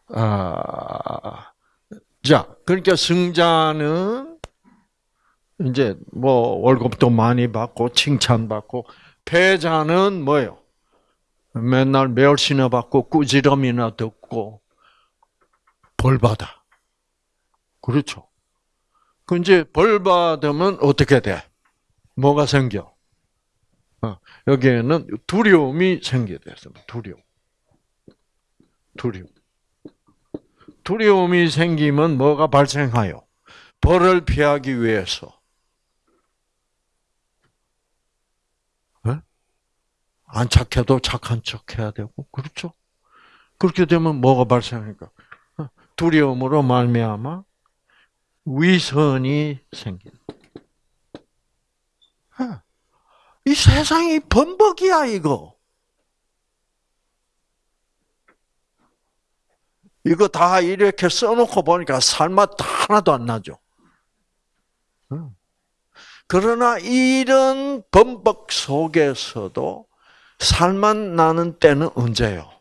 아, 자, 그러니까 승자는 이제 뭐 월급도 많이 받고 칭찬받고 패자는 뭐예요? 맨날 멸시나 받고 꾸지람이나 듣고 벌 받아. 그렇죠. 그 이제 벌 받으면 어떻게 돼? 뭐가 생겨? 어, 여기에는 두려움이 생겨야 돼서 두려움. 두려움. 두려움이 생기면 뭐가 발생하여? 벌을 피하기 위해서. 네? 안 착해도 착한 척 해야 되고, 그렇죠? 그렇게 되면 뭐가 발생하니까? 어, 두려움으로 말미암아 위선이 생긴다. 이 세상이 범벅이야, 이거. 이거 다 이렇게 써놓고 보니까 살맛 하나도 안 나죠. 그러나 이런 범벅 속에서도 살맛 나는 때는 언제요?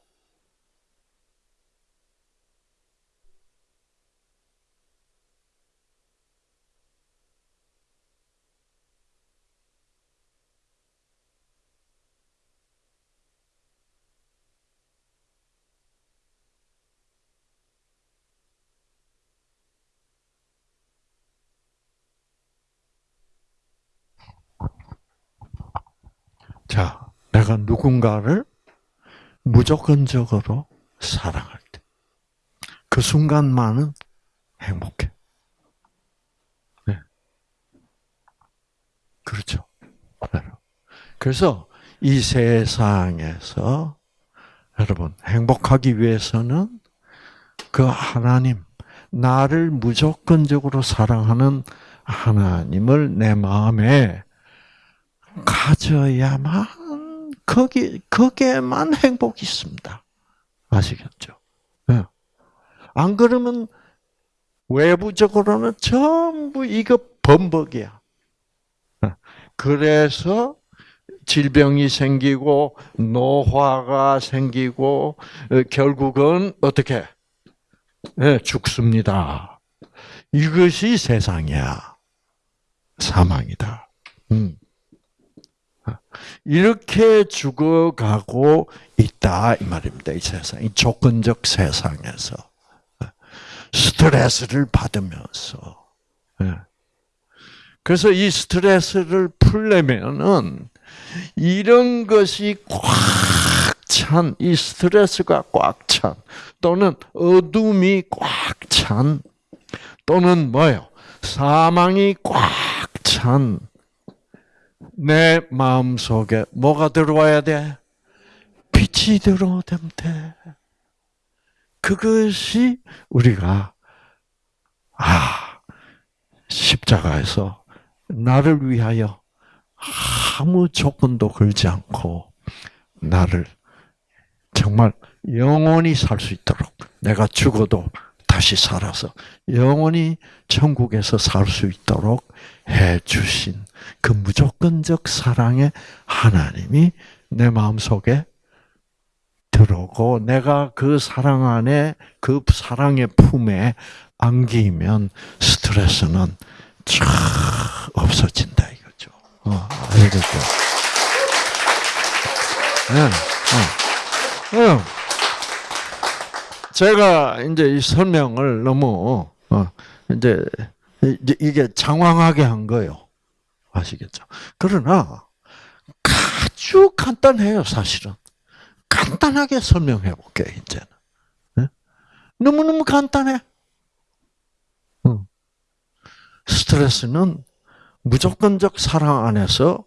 자, 내가 누군가를 무조건적으로 사랑할 때, 그 순간만은 행복해. 네. 그렇죠. 그래서 이 세상에서 여러분 행복하기 위해서는 그 하나님, 나를 무조건적으로 사랑하는 하나님을 내 마음에 가져야만 거기 거기에만 행복이 있습니다. 아시겠죠? 네. 안 그러면 외부적으로는 전부 이거 범벅이야. 예. 그래서 질병이 생기고 노화가 생기고 어, 결국은 어떻게 네, 죽습니다. 이것이 세상이야. 사망이다. 음. 이렇게 죽어가고 있다 이 말입니다. 이 세상, 이 조건적 세상에서 스트레스를 받으면서. 예. 그래서 이 스트레스를 풀려면은 이런 것이 꽉 찬, 이 스트레스가 꽉 찬, 또는 어둠이 꽉 찬, 또는 뭐요? 사망이 꽉 찬, 내 마음 속에 뭐가 들어와야 돼? 빛이 들어오면 돼. 그것이 우리가 아 십자가에서 나를 위하여 아무 조건도 걸지 않고 나를 정말 영원히 살 수 있도록 내가 죽어도 다시 살아서 영원히 천국에서 살 수 있도록 해 주신 그 무조건적 사랑의 하나님이 내 마음 속에 들어오고 내가 그 사랑 안에 그 사랑의 품에 안기면 스트레스는 쫙 없어진다 이거죠. 어, 알겠죠? 네, 네. 네. 제가 이제 이 설명을 너무 어, 이제 이게 장황하게 한 거예요. 아시겠죠? 그러나 아주 간단해요, 사실은. 간단하게 설명해 볼게요, 이제는. 네? 너무너무 간단해. 스트레스는 무조건적 사랑 안에서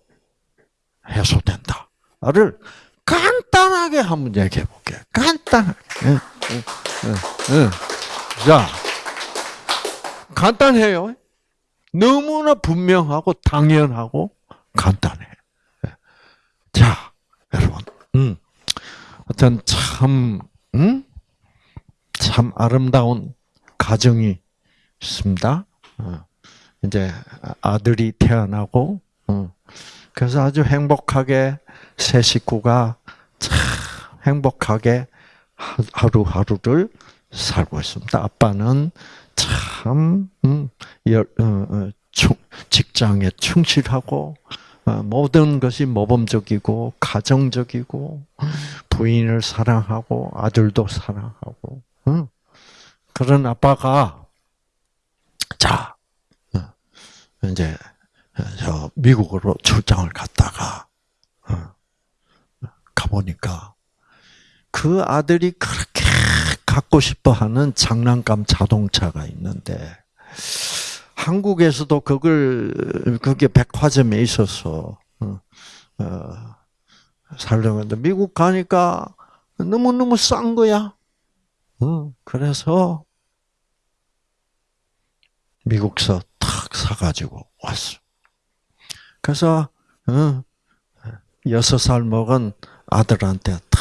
해소된다 를 간단하게 한번 얘기해 볼게요. 간단하게. 자, 간단해요. 너무나 분명하고 당연하고 간단해. 자, 여러분, 음, 어떤 참, 음? 참 아름다운 가정이 있습니다. 어, 이제 아들이 태어나고, 어, 그래서 아주 행복하게 세 식구가 참 행복하게 하루하루를 살고 있습니다. 아빠는 참 음, 어, 어, 직장에 충실하고 어, 모든 것이 모범적이고 가정적이고 부인을 사랑하고 아들도 사랑하고 그런 아빠가 자 이제 저 미국으로 출장을 갔다가 가보니까 그 아들이 그렇게 갖고 싶어 하는 장난감 자동차가 있는데, 한국에서도 그걸, 그게 백화점에 있어서, 어, 어, 살려고 했는데, 미국 가니까 너무너무 싼 거야. 어, 그래서, 미국서 탁 사가지고 왔어. 그래서, 어, 여섯 살 먹은 아들한테 탁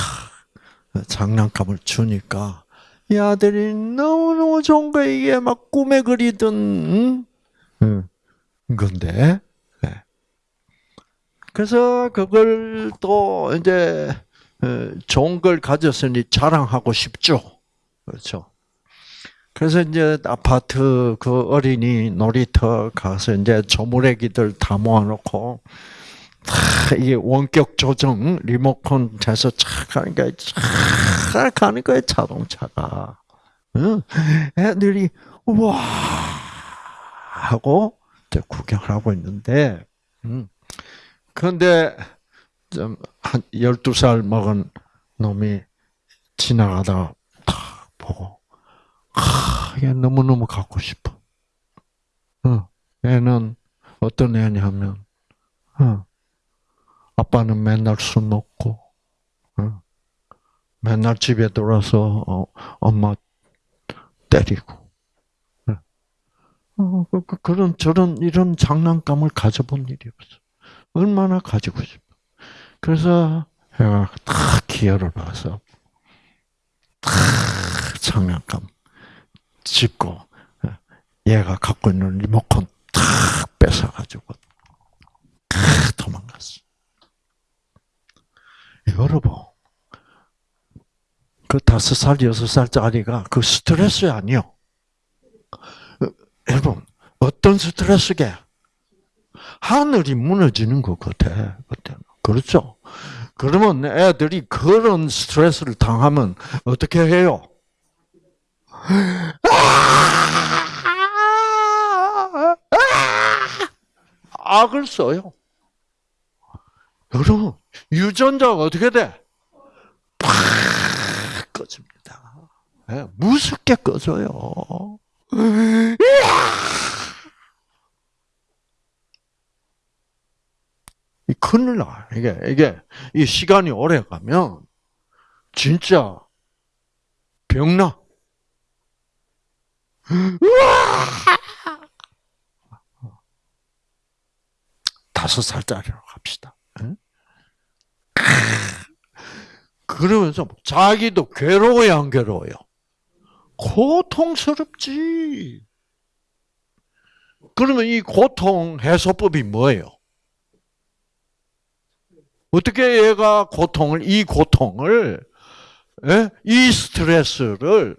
장난감을 주니까 이 아들이 너무너무 좋은 거 이게 막 꿈에 그리던 응? 건데 네. 그래서 그걸 또 이제 어, 좋은 걸 가졌으니 자랑하고 싶죠 그렇죠 그래서 이제 아파트 그 어린이 놀이터 가서 이제 조물애기들 다 모아놓고 이게 원격 조정 리모컨 돼서 착 가니까 착 가는 거예요 자동차가. 애들이 와 하고 구경을 하고 있는데, 그런데 좀 한 12살 먹은 놈이 지나가다가 탁 보고, 아, 얘 너무너무 갖고 싶어. 어, 얘는 어떤 애냐면, 어, 아빠는 맨날 술 먹고, 어? 맨날 집에 들어와서 어, 엄마 때리고. 어, 그, 그, 그런 저런 이런 장난감을 가져본 일이 없어. 얼마나 가지고 싶어. 그래서 내가 탁 기회를 봐서 탁 장난감 짚고 얘가 갖고 있는 리모컨 탁 뺏어가지고 탁 도망갔어. 여러분, 그 다섯 살, 여섯 살짜리가 그 스트레스 아니요. 여러분, 어떤 스트레스게? 하늘이 무너지는 것 같아, 그때는. 그렇죠? 그러면 애들이 그런 스트레스를 당하면 어떻게 해요? 악을 써요. 여러분, 유전자가 어떻게 돼? 팍 꺼집니다. 네, 무섭게 꺼져요. 이 큰일 나. 이게, 이게, 이 시간이 오래 가면, 진짜, 병나. 다섯 살짜리로 갑시다. 그러면서 자기도 괴로워요, 안 괴로워요? 고통스럽지. 그러면 이 고통 해소법이 뭐예요? 어떻게 얘가 고통을, 이 고통을 예? 이 스트레스를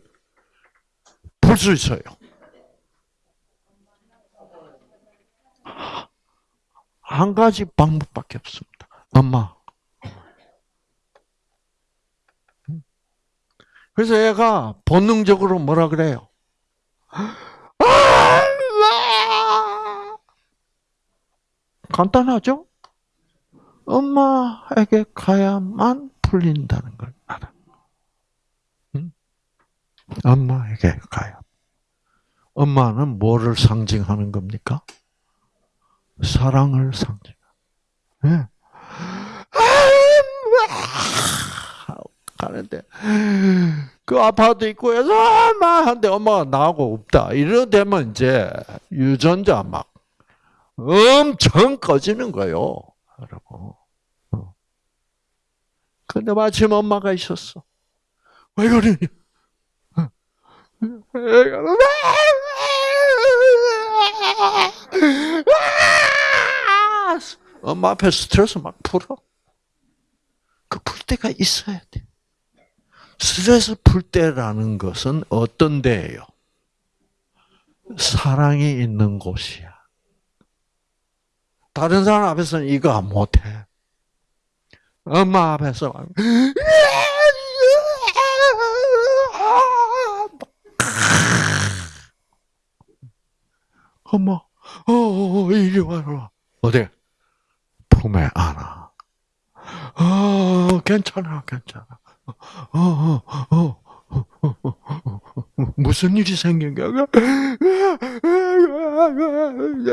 풀 수 있어요. 한 가지 방법밖에 없습니다. 엄마. 그래서 얘가 본능적으로 뭐라 그래요? 간단하죠? 엄마에게 가야만 풀린다는 걸 알아. 응? 엄마에게 가야. 엄마는 뭐를 상징하는 겁니까? 사랑을 상징. 네. 가는데 그 아파트 입구에서 엄마 한데 엄마가 나하고 없다. 이러 되면 이제 유전자 막 엄청 꺼지는 거요, 여러분. 어. 근데 마침 엄마가 있었어. 왜 그러냐? 엄마 앞에 스트레스 막 풀어. 그 풀 데가 있어야 돼. 스트레스 풀 데라는 것은 어떤 데예요? 사랑이 있는 곳이야. 다른 사람 앞에서는 이거 못해. 엄마 앞에서 엄마, 어, 어, 이리 와라. 어디? 품에 안아. 어, 괜찮아, 괜찮아. 어, 어, 어, 어, 무슨 일이 생긴 거야?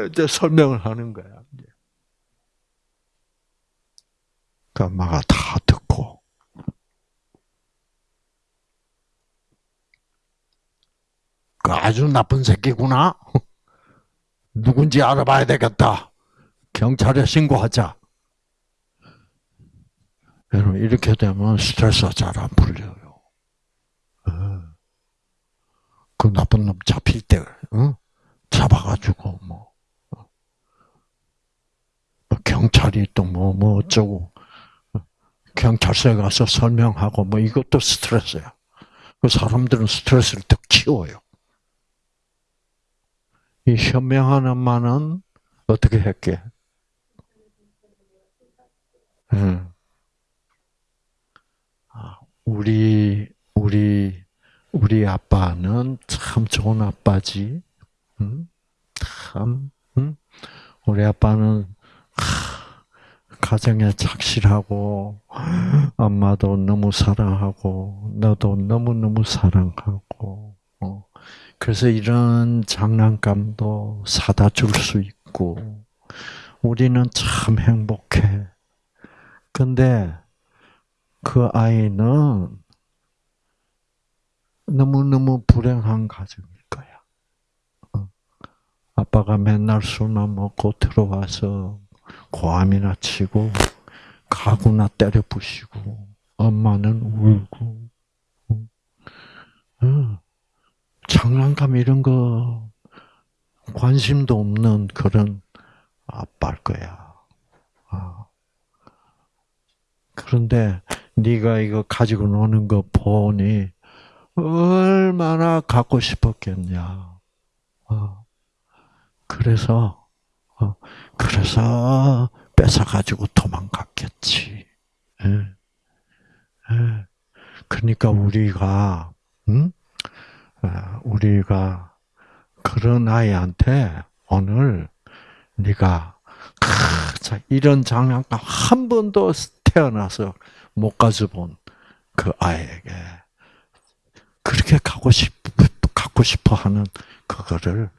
이제 설명을 하는 거야. 그 엄마가 다 듣고 그 아주 나쁜 새끼구나. 누군지 알아봐야 되겠다. 경찰에 신고하자. 여러분 이렇게 되면 스트레스가 잘 안 풀려요. 어. 그 나쁜 놈 잡힐 때 어? 잡아가지고 뭐 어. 경찰이 또 뭐뭐 뭐 어쩌고 경찰서에 가서 설명하고 뭐 이것도 스트레스야. 그 사람들은 스트레스를 더 키워요. 이 현명한 엄마는 어떻게 했게? 응. 아, 우리 우리 우리 아빠는 참 좋은 아빠지. 응? 참, 응? 우리 아빠는 가정에 착실하고 엄마도 너무 사랑하고 너도 너무 너무 사랑하고 어. 그래서 이런 장난감도 사다 줄 수 있고 우리는 참 행복해. 근데 그 아이는 너무너무 불행한 가정일 거야. 어. 아빠가 맨날 술만 먹고 들어와서 고함이나 치고 가구나 때려 부시고 엄마는 울고 장난감 이런 거 관심도 없는 그런 아빠일 거야. 아. 그런데 네가 이거 가지고 노는 거 보니 얼마나 갖고 싶었겠냐. 아. 그래서 어, 그래서 뺏어 가지고 도망갔겠지. 예. 예. 그러니까 우리가, 음? 우리가 그런 아이한테 오늘 네가 이런 장난감 한 번도 태어나서 못 가져본 그 아이에게 그렇게 갖고 싶 갖고 싶어 하는 그거를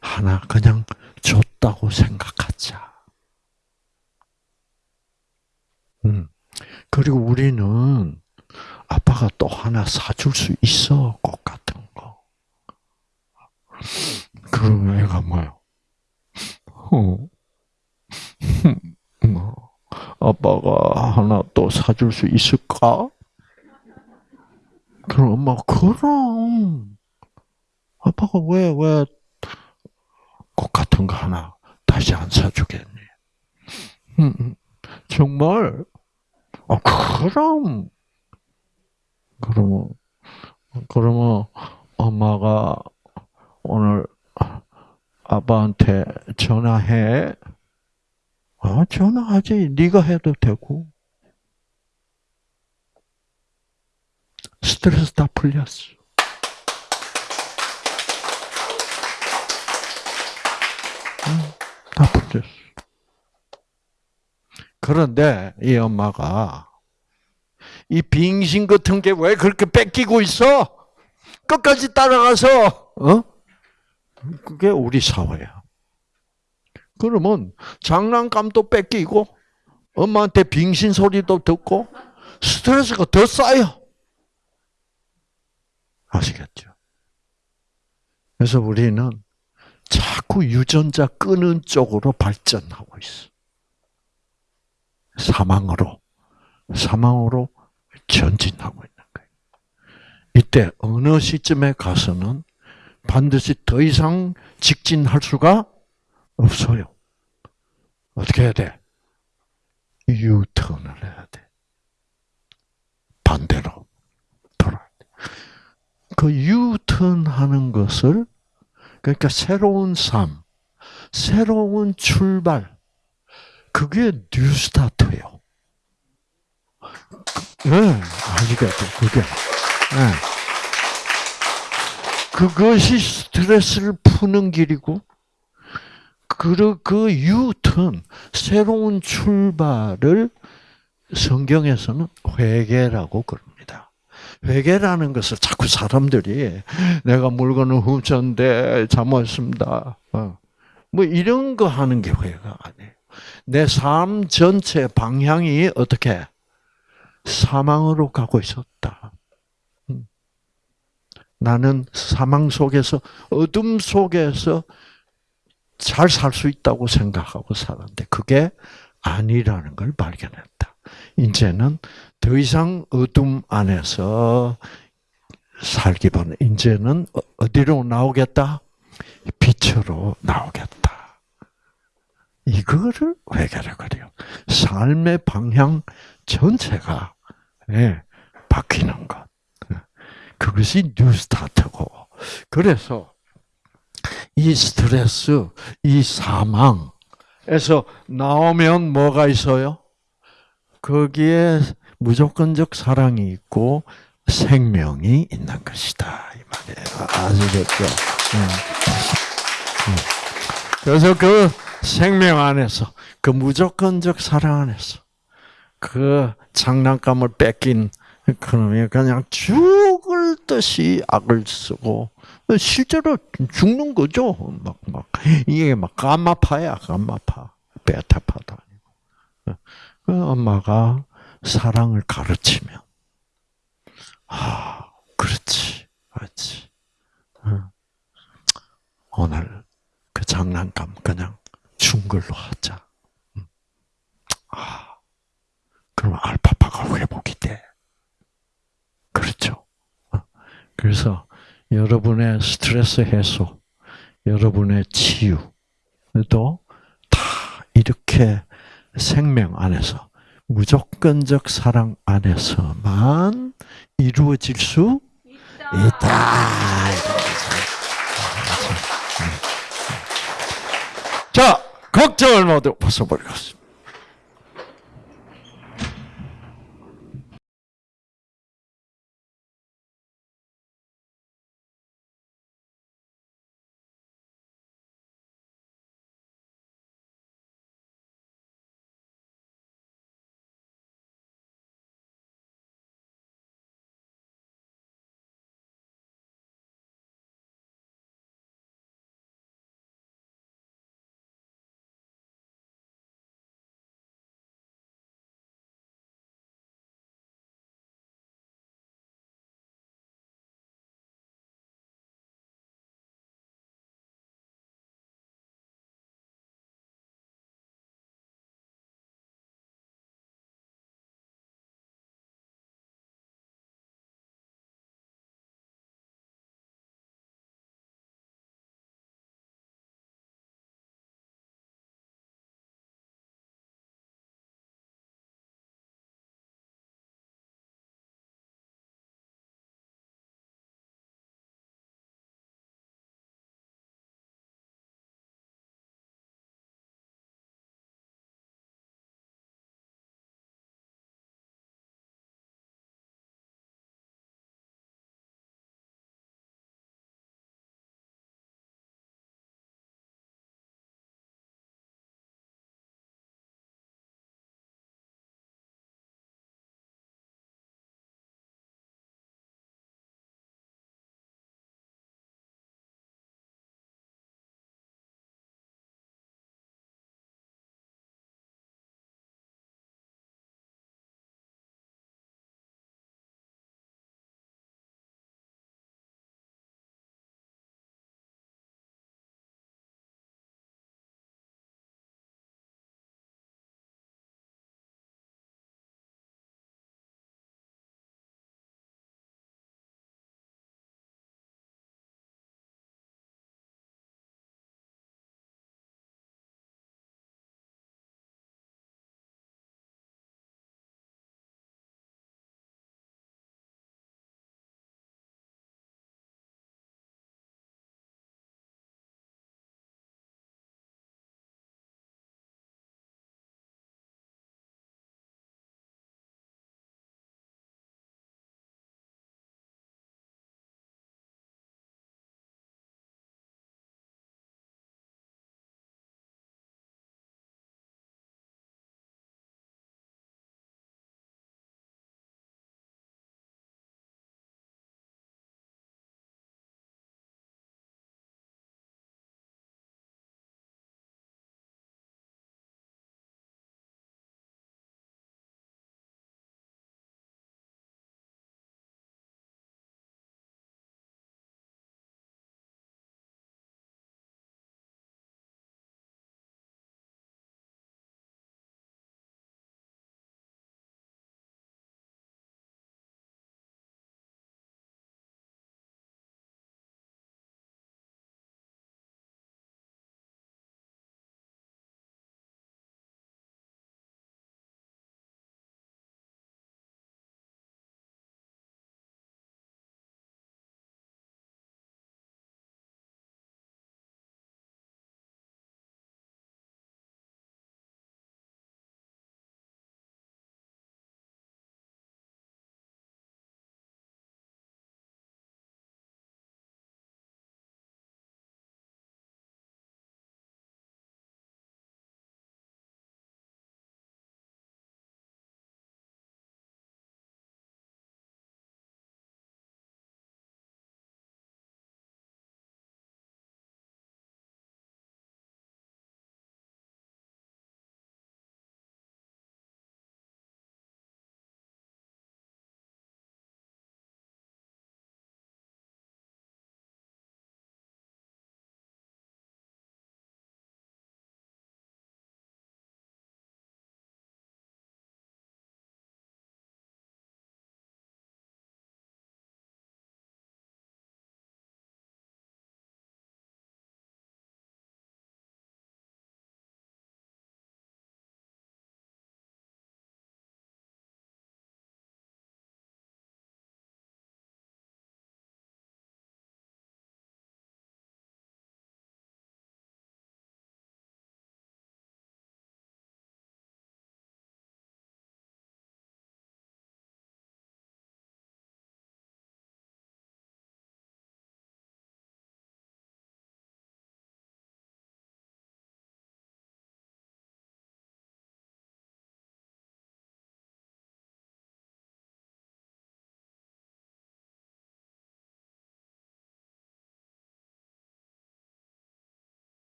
하나 그냥 줬다고 생각하자. 음. 그리고 우리는 아빠가 또 하나 사줄 수 있어. 꽃 같은 거. 그럼 애가 뭐요? 어. 뭐, 아빠가 하나 또 사줄 수 있을까? 그럼 엄마, 그럼. 아빠가 왜, 왜, 꽃 같은 거 하나 다시 안 사주겠니? 음, 음. 정말? 아, 그럼. 그러면 그러면 엄마가 오늘 아빠한테 전화해. 아, 전화하지. 네가 해도 되고. 스트레스 다 풀렸어. 응, 다 풀렸어. 그런데 이 엄마가 이 빙신 같은 게 왜 그렇게 뺏기고 있어? 끝까지 따라가서 어? 그게 우리 사회야. 그러면 장난감도 뺏기고 엄마한테 빙신 소리도 듣고 스트레스가 더 쌓여. 아시겠죠? 그래서 우리는 자꾸 유전자 끄는 쪽으로 발전하고 있어. 사망으로, 사망으로 전진하고 있는 거예요. 이때 어느 시점에 가서는 반드시 더 이상 직진할 수가 없어요. 어떻게 해야 돼? 유턴을 해야 돼. 반대로 돌아야 돼. 그 유턴하는 것을 그러니까 새로운 삶, 새로운 출발, 그게 뉴스타트예요. 네, 아시겠죠? 그게. 네. 그것이 스트레스를 푸는 길이고, 그, 그 유턴, 새로운 출발을 성경에서는 회개라고 그럽니다. 회개라는 것을 자꾸 사람들이 내가 물건을 훔쳤는데 잘못했습니다. 어. 뭐 이런 거 하는 게 회개가 아니에요. 내 삶 전체 방향이 어떻게 사망으로 가고 있었다. 음. 나는 사망 속에서 어둠 속에서 잘 살 수 있다고 생각하고 살았는데 그게 아니라는 걸 발견했다. 이제는 더 이상 어둠 안에서 살기보다는 이제는 어, 어디로 나오겠다? 빛으로 나오겠다. 이거를 회개를 그래요. 삶의 방향 전체가 예, 바뀌는 것. 그것이 뉴스타트고. 그래서 이 스트레스, 이 사망에서 나오면 뭐가 있어요? 거기에 무조건적 사랑이 있고 생명이 있는 것이다 이 말이에요. 아시겠죠? 그래서 그 생명 안에서 그 무조건적 사랑 안에서 그 장난감을 뺏긴 그놈이 그냥 죽을 듯이 악을 쓰고 실제로 죽는 거죠. 막, 막, 이게 막 감마파야, 감마파. 베타파도 아니고. 그 엄마가 사랑을 가르치면, 아, 그렇지, 그렇지. 오늘 그 장난감 그냥 준 걸로 하자. 아, 그럼 알파파가 회복이 돼. 그렇죠. 그래서 여러분의 스트레스 해소, 여러분의 치유도 다 이렇게 생명 안에서 무조건적 사랑 안에서만 이루어질 수 있다. 자, 걱정을 모두 벗어버리겠습니다.